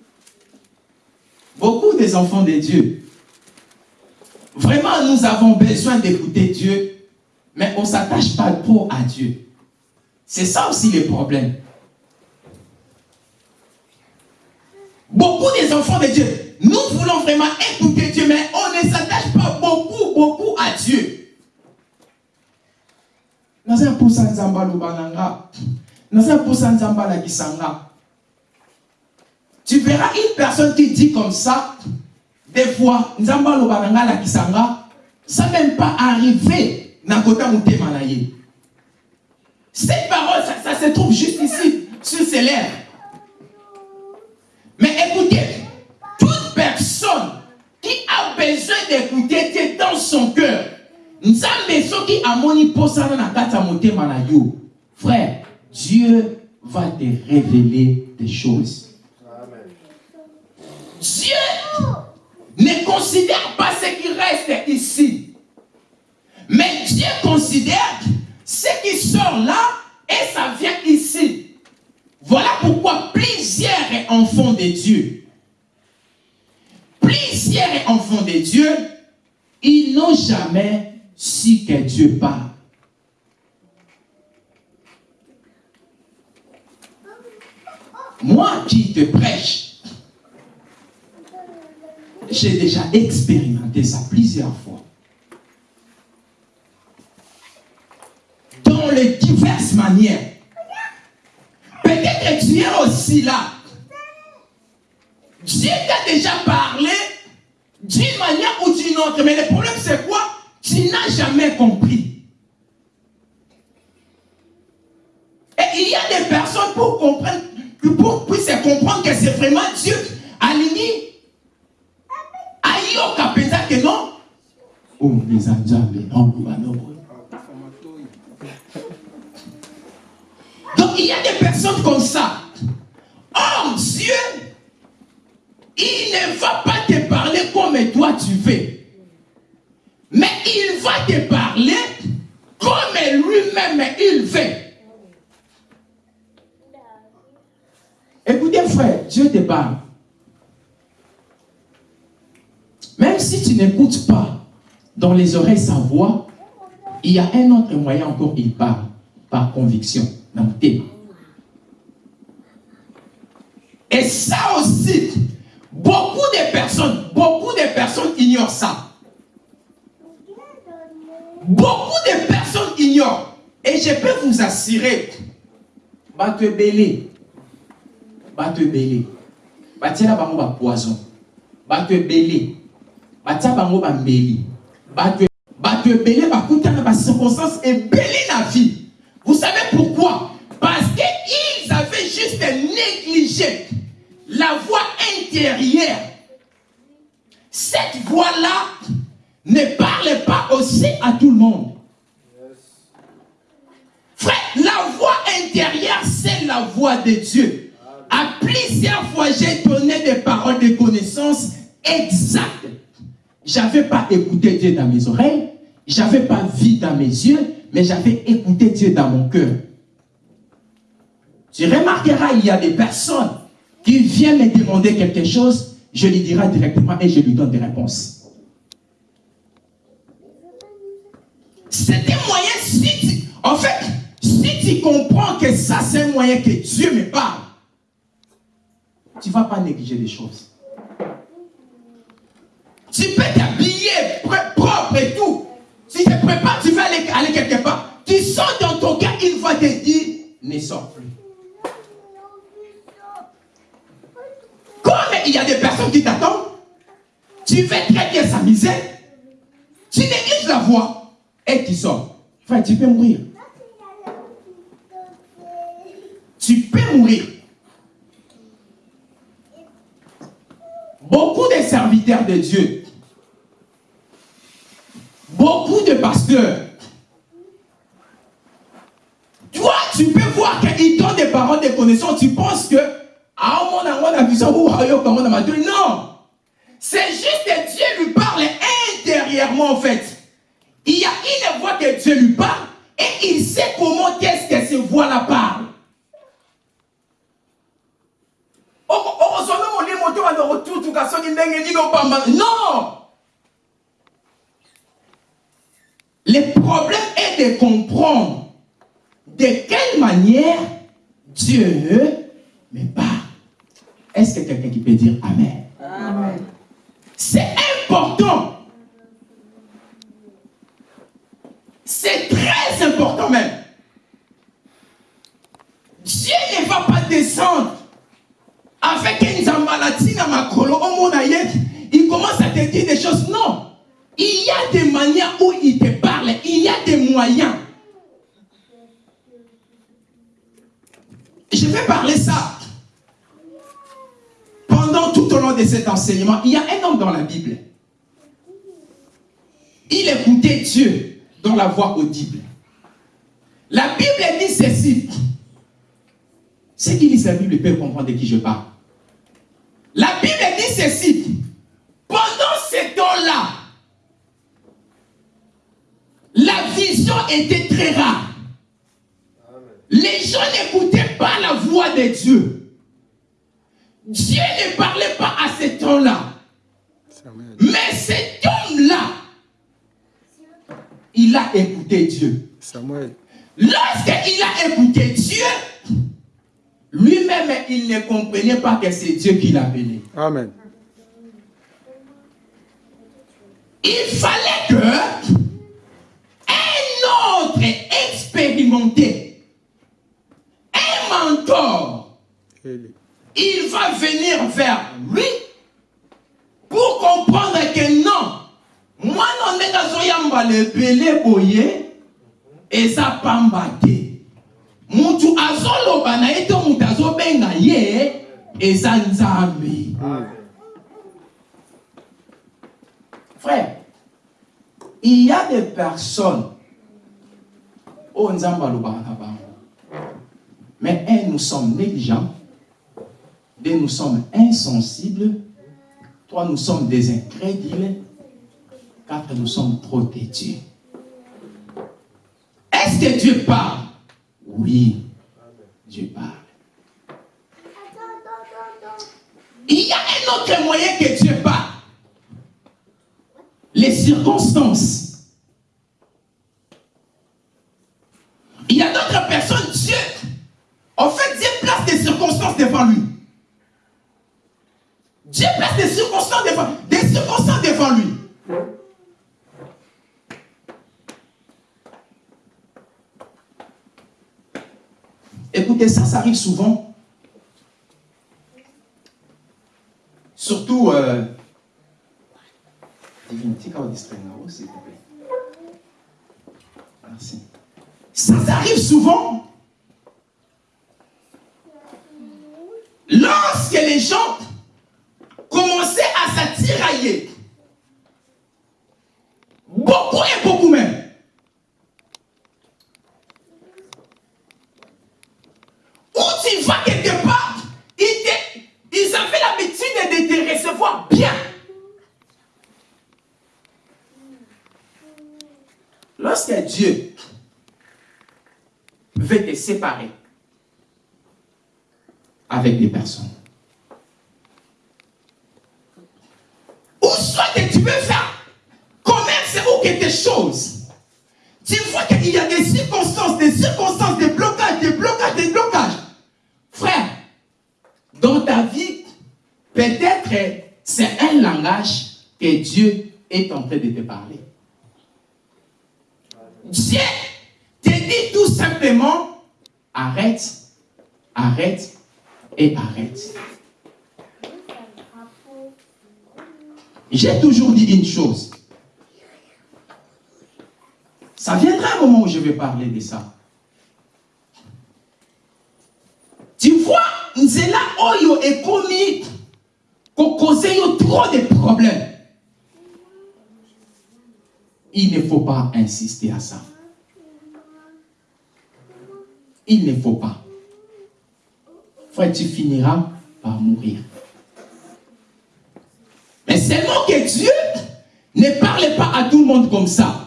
beaucoup des enfants de Dieu, vraiment nous avons besoin d'écouter Dieu, mais on ne s'attache pas trop à Dieu. C'est ça aussi le problème. Beaucoup des enfants de Dieu, nous voulons vraiment écouter Dieu, mais on ne s'attache pas beaucoup, beaucoup à Dieu. naza alakisa nga tu verras une personne qui dit comme ça des fois nzambe aloba na nga alakisa nga ça même pas arrivé na ye. Cette parole ça, se trouve juste ici sur ses lèvres. Mais écoutez toute personne qui a besoin d'écouter Dieu dans son cœur nzambe soki amoni posana na kati ya motema na yo. Frère dieu va te révéler des choses. Dieu ne considère pas ce qui reste ici mais dieu considère ce qui sort là et ça vient ici voilà pourquoi plusieurs enfants de dieu sincères enfants de Dieu, ils n'ont jamais su que Dieu parle. Moi qui te prêche, j'ai déjà expérimenté ça plusieurs fois. Dans les diverses manières. Peut-être que tu es aussi là. Dieu t'a déjà parlé d'une manière ou d'une autre. Mais le problème, c'est quoi? Tu n'as jamais compris. Et il y a des personnes pour comprendre, pour puissent comprendre que c'est vraiment Dieu. Aligné. Aïe, capenza que non. Oh, Donc, il y a des personnes comme ça. Or, Dieu il ne va pas te parler comme toi tu veux. Mais il va te parler comme lui-même il veut. Écoutez frère, Dieu te parle. Même si tu n'écoutes pas dans les oreilles sa voix, il y a un autre moyen encore, il parle par conviction, Et ça aussi, Beaucoup de personnes, beaucoup de personnes ignorent ça. Beaucoup de personnes ignorent. Et je peux vous assurer, te belé, te belé, te bango ba poison, te belé, te bango ba mbeli, va te va te belé, va dans ba circonstances et belé la vie. Vous savez pourquoi? Parce qu'ils avaient juste négligé la voix intérieure. Cette voix-là ne parle pas aussi à tout le monde. Frère, la voix intérieure, c'est la voix de Dieu. À plusieurs fois, j'ai donné des paroles de connaissance exactes. J'avais pas écouté Dieu dans mes oreilles, j'avais pas vu dans mes yeux, mais j'avais écouté Dieu dans mon cœur. Tu remarqueras, il y a des personnes qui vient me demander quelque chose, je lui dirai directement et je lui donne des réponses. C'est un moyen, si tu, en fait, si tu comprends que ça c'est un moyen que Dieu me parle, tu ne vas pas négliger les choses. Tu peux t'habiller propre et tout. Si tu te prépares, tu vas aller, quelque part. Tu sors dans ton cœur, une fois te dit, ne sors plus. il y a des personnes qui t'attendent, tu fais très bien sa misère, tu négliges la voix et tu sors. Enfin, tu peux mourir. Tu peux mourir. Beaucoup de serviteurs de Dieu, beaucoup de pasteurs, toi, tu peux voir qu'ils donnent des paroles de connaissance, tu penses que non. C'est juste que Dieu lui parle intérieurement en fait. Il y a une voix que Dieu lui parle et il sait comment qu'est-ce que cette voix-là parle. Non Le problème est de comprendre de quelle manière Dieu me parle. Est-ce que quelqu'un qui peut dire Amen? Amen. C'est important. C'est très important même. Dieu ne va pas descendre avec une maladie dans ma colo, il commence à te dire des choses. Non. Il y a des manières où il te parle. Il y a des moyens. Je vais parler ça pendant tout au long de cet enseignement, il y a un homme dans la Bible. Il écoutait Dieu dans la voix audible. La Bible dit ceci. Ceux qui lisent la Bible peuvent comprendre de qui je parle. La Bible dit ceci. Pendant ce temps-là, la vision était très rare. Les gens n'écoutaient pas la voix de Dieu. Dieu ne parlait pas à ce temps-là. Mais cet homme-là, il a écouté Dieu. Lorsqu'il a écouté Dieu, lui-même, il ne comprenait pas que c'est Dieu qui l'appelait. Amen. Il fallait que expérimenté, un mentor, il va venir vers lui pour comprendre que non, moi non ndengazoyamba lebele boye eza pamba te. Mutu azoloba na ye to mutu azobenga ye eza nzambe. Frère il y a des personnes bango. Mais un nous sommes négligents. Deux nous sommes insensibles. Trois nous sommes des incrédules. Quatre nous sommes trop têtus. Est-ce que Dieu parle? Oui Dieu parle. Il y a un autre moyen que Dieu parle. Les circonstances. Il y a d'autres personnes, Dieu, en fait, Dieu place des circonstances devant lui. Dieu place des circonstances devant, des circonstances devant lui. Écoutez, ça, ça arrive souvent. Surtout, euh, s'il vous plaît. Merci. Ça, arrive souvent? Lorsque les gens commençaient à s'attirailler, beaucoup et beaucoup même, où tu vas quelque part, ils, ils avaient l'habitude de te recevoir bien. Lorsque Dieu te séparer avec des personnes, ou soit que tu veux faire commerce ou quelque chose, tu vois qu'il y a des circonstances, des circonstances, des blocages, des blocages, des blocages. Frère, dans ta vie, peut-être c'est un langage que Dieu est en train de te parler. Dieu arrête, arrête et arrête. J'ai toujours dit une chose. Ça viendra un moment où je vais parler de ça. Tu vois, Nzela Oyo est commis qu'on cause trop de problèmes. Il ne faut pas insister à ça. Il ne faut pas. Frère, tu finiras par mourir. Mais seulement que Dieu ne parle pas à tout le monde comme ça.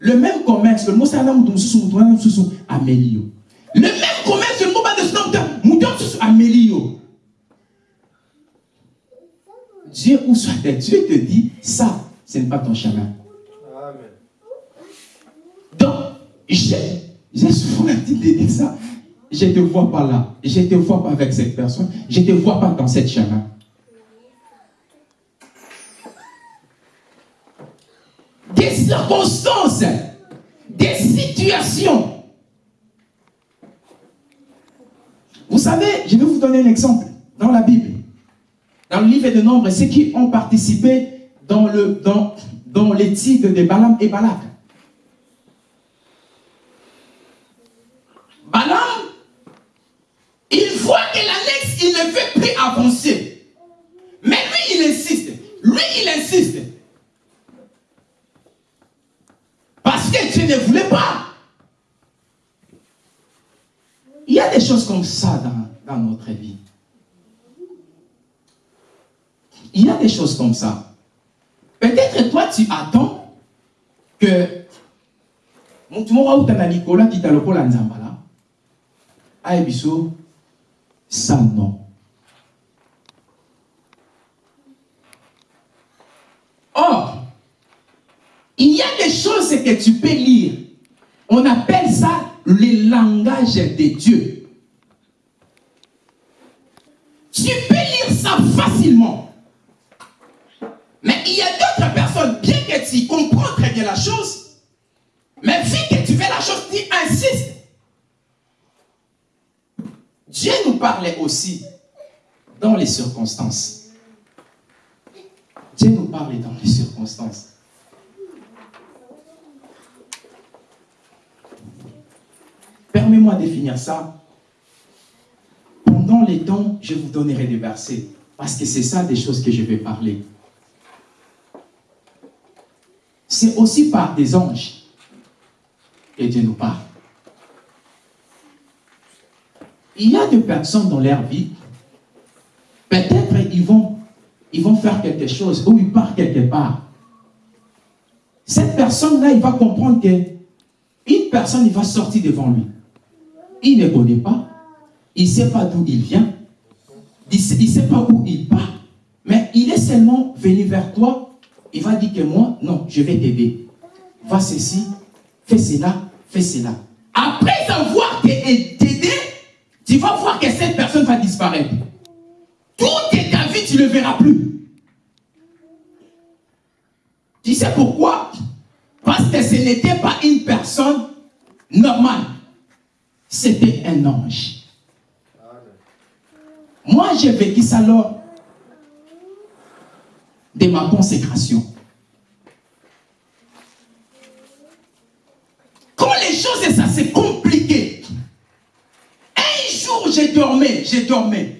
le même commerce mosusu ameli yo le même commerce mosusu ameli yo Dieu ou soit Dieu te dit ça ce n'est pas ton chemin Amen. donc j'ai souvent l'habitude de dire ça je te vois pas là je te vois pas avec cette personne je te vois pas dans cette chemin des circonstances, des situations. Vous savez, je vais vous donner un exemple dans la Bible. Dans le livre de Nombres, ceux qui ont participé dans, dans, dans les titres de Balaam et Balak. Balaam, il voit que l'annexe, il ne veut plus avancer. Mais lui, il insiste. Lui, il insiste. Parce que Dieu ne voulait pas. Il y a des choses comme ça dans, dans notre vie. Il y a des choses comme ça. Peut-être toi, tu attends que motu moko auta na likolo akita lokola nzambala aye biso ça non. Or, il y a des choses que tu peux lire. On appelle ça le langage de Dieu. Tu peux lire ça facilement. Mais il y a d'autres personnes, bien que tu comprends très bien la chose, mais vu que tu fais la chose, tu insistes. Dieu nous parlait aussi dans les circonstances. Dieu nous parlait dans les circonstances. Permets-moi de définir ça. Pendant les temps, je vous donnerai des versets. Parce que c'est ça des choses que je vais parler. C'est aussi par des anges que Dieu nous parle. Il y a des personnes dans leur vie, peut-être ils vont, ils vont faire quelque chose ou ils partent quelque part. Cette personne-là, il va comprendre que une personne, il va sortir devant lui. Il ne connaît pas, il ne sait pas d'où il vient, il ne sait, pas où il part, mais il est seulement venu vers toi, il va dire que moi, non, je vais t'aider. Va ceci, fais cela, fais cela. Après avoir t'aider, tu vas voir que cette personne va disparaître. Toute ta vie, tu ne le verras plus. Tu sais pourquoi? Parce que ce n'était pas une personne normale. C'était un ange. Moi, j'ai vécu ça lors de ma consécration. Quand les choses, ça c'est compliqué. Un jour, j'ai dormi, j'ai dormi.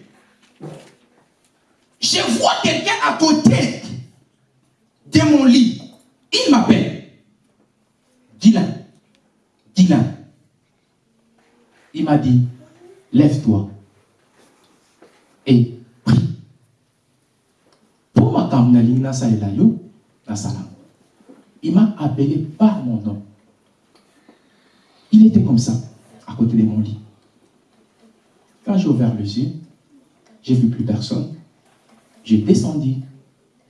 Je vois quelqu'un à côté de mon lit. Il m'appelle. Dylan. Dylan. Il m'a dit, lève-toi et prie. Pour ma il m'a appelé par mon nom. Il était comme ça, à côté de mon lit. Quand j'ai ouvert les yeux, j'ai vu plus personne. J'ai descendu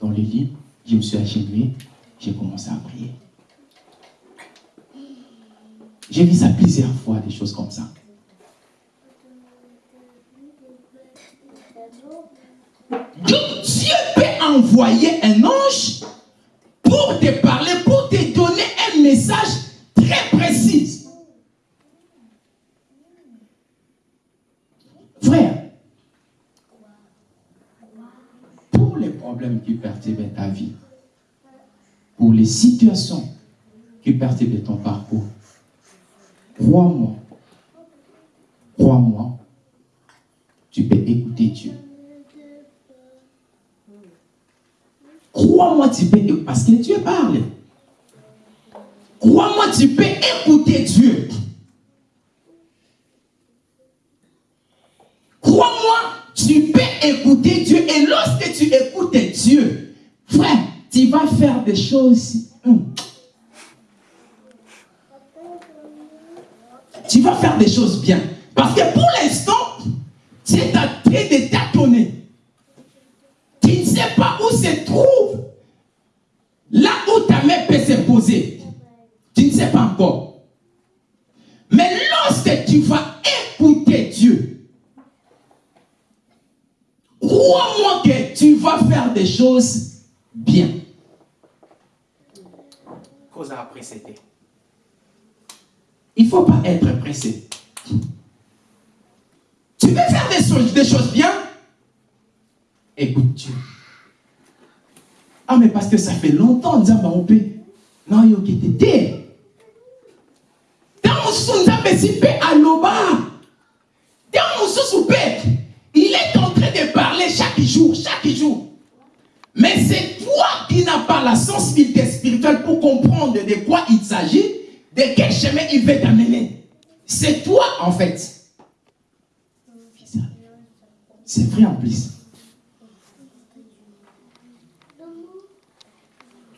dans le lit, je me suis agenouillé, j'ai commencé à prier. J'ai vu ça plusieurs fois, des choses comme ça. Dieu peut envoyer un ange pour te parler, pour te donner un message très précis. Frère, pour les problèmes qui perturbent ta vie, pour les situations qui perturbent ton parcours, crois-moi, crois-moi, tu peux écouter Dieu. Crois-moi, tu peux, parce que Dieu parle. Crois-moi, tu peux écouter Dieu. Crois-moi, tu peux écouter Dieu. Et lorsque tu écoutes Dieu, frère, tu vas faire des choses. Hmm. Tu vas faire des choses bien. Parce que pour l'instant, tu es en train de tâtonner. Tu ne sais pas où se trouve là où ta main peut se poser. Tu ne sais pas encore. Mais lorsque tu vas écouter Dieu, crois-moi que tu vas faire des choses bien. Cosa précédé. Il ne faut pas être pressé. Tu veux faire des choses, des choses bien? Écoute Dieu. Ah, mais parce que ça fait longtemps, Nzamba, on peut. Non, il y a été. Dans Nzamba, si à l'oba. Dans il chaque jour, chaque jour. Mais c'est toi qui n'as pas la sensibilité spirituelle pour comprendre de quoi il s'agit, de quel chemin il veut t'amener. C'est toi, en fait. C'est vrai en plus.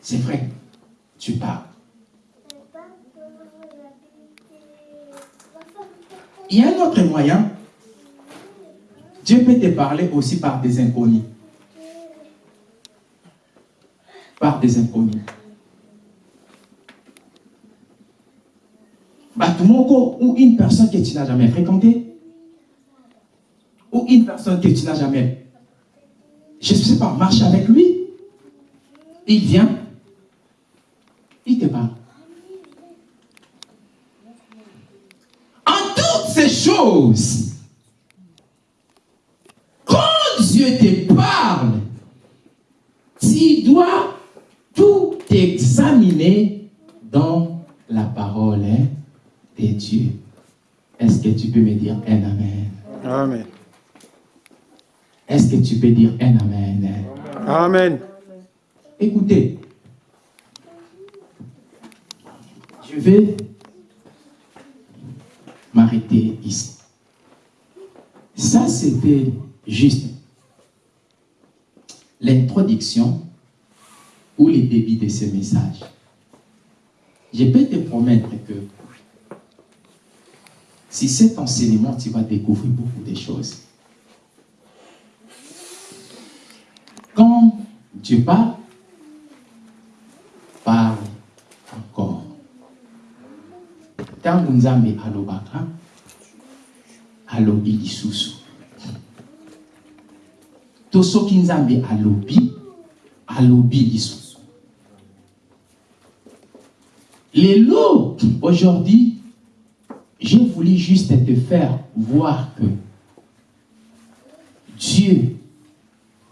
C'est vrai. Tu parles. Il y a un autre moyen Dieu peut te parler aussi par des inconnus. Par des inconnus. Batumoko ou une personne que tu n'as jamais fréquentée, ou une personne que tu n'as jamais, je ne sais pas, marche avec lui, il vient, il te parle. En toutes ces choses, quand Dieu te parle, tu dois tout examiner dans la parole hein, de Dieu. Est-ce que tu peux me dire un Amen? Amen. Est-ce que tu peux dire un Amen? Amen. Écoutez, je vais m'arrêter ici. Ça, c'était juste l'introduction ou le début de ce message. Je peux te promettre que si cet enseignement, tu vas découvrir beaucoup de choses. Quand Dieu parle, parle encore. ntango nzambe alobaka alobi lisusu to soki nzambe alobi alobi lisusu lelo aujourd'hui j'ai voulu juste te faire voir que Dieu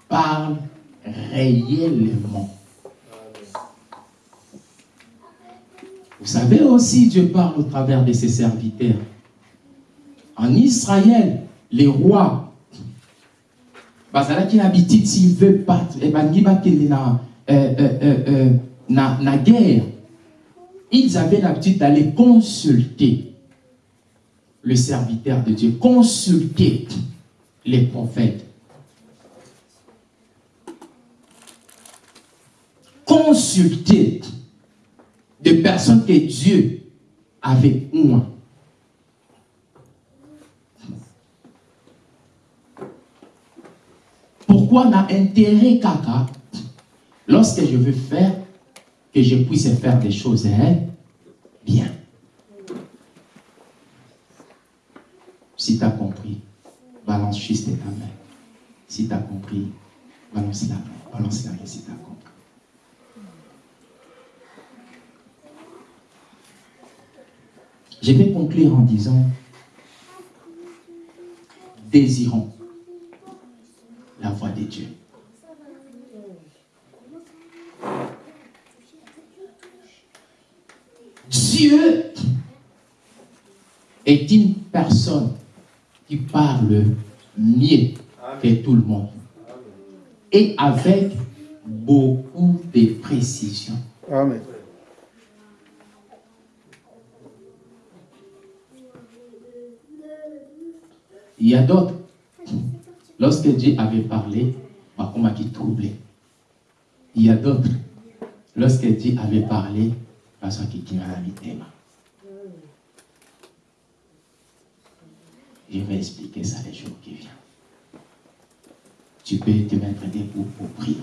parle réellement Vous savez aussi, Dieu parle au travers de ses serviteurs. En Israël, les rois, bazalaki na s'ils veulent battre, et bangi bakende na, euh, euh, euh, na, na guerre, ils avaient l'habitude d'aller consulter le serviteur de Dieu, consulter les prophètes. Consulter des personnes que Dieu avait moi. Pourquoi n'a intérêt caca lorsque je veux faire que je puisse faire des choses hein, bien. Si tu as compris, balance juste ta main. Si tu as compris, balance la main. Balance la main si tu as compris. Je vais conclure en disant, désirons la voix de Dieu. Dieu est une personne qui parle mieux que tout le monde et avec beaucoup de précision. Amen. Il y a d'autres? Lorsque Dieu avait parlé, Makoma qui troublé. Il y a d'autres. Lorsque Dieu avait parlé, qu'il qui m'a thème. Je vais expliquer ça les jours qui viennent. Tu peux te mettre debout pour prier.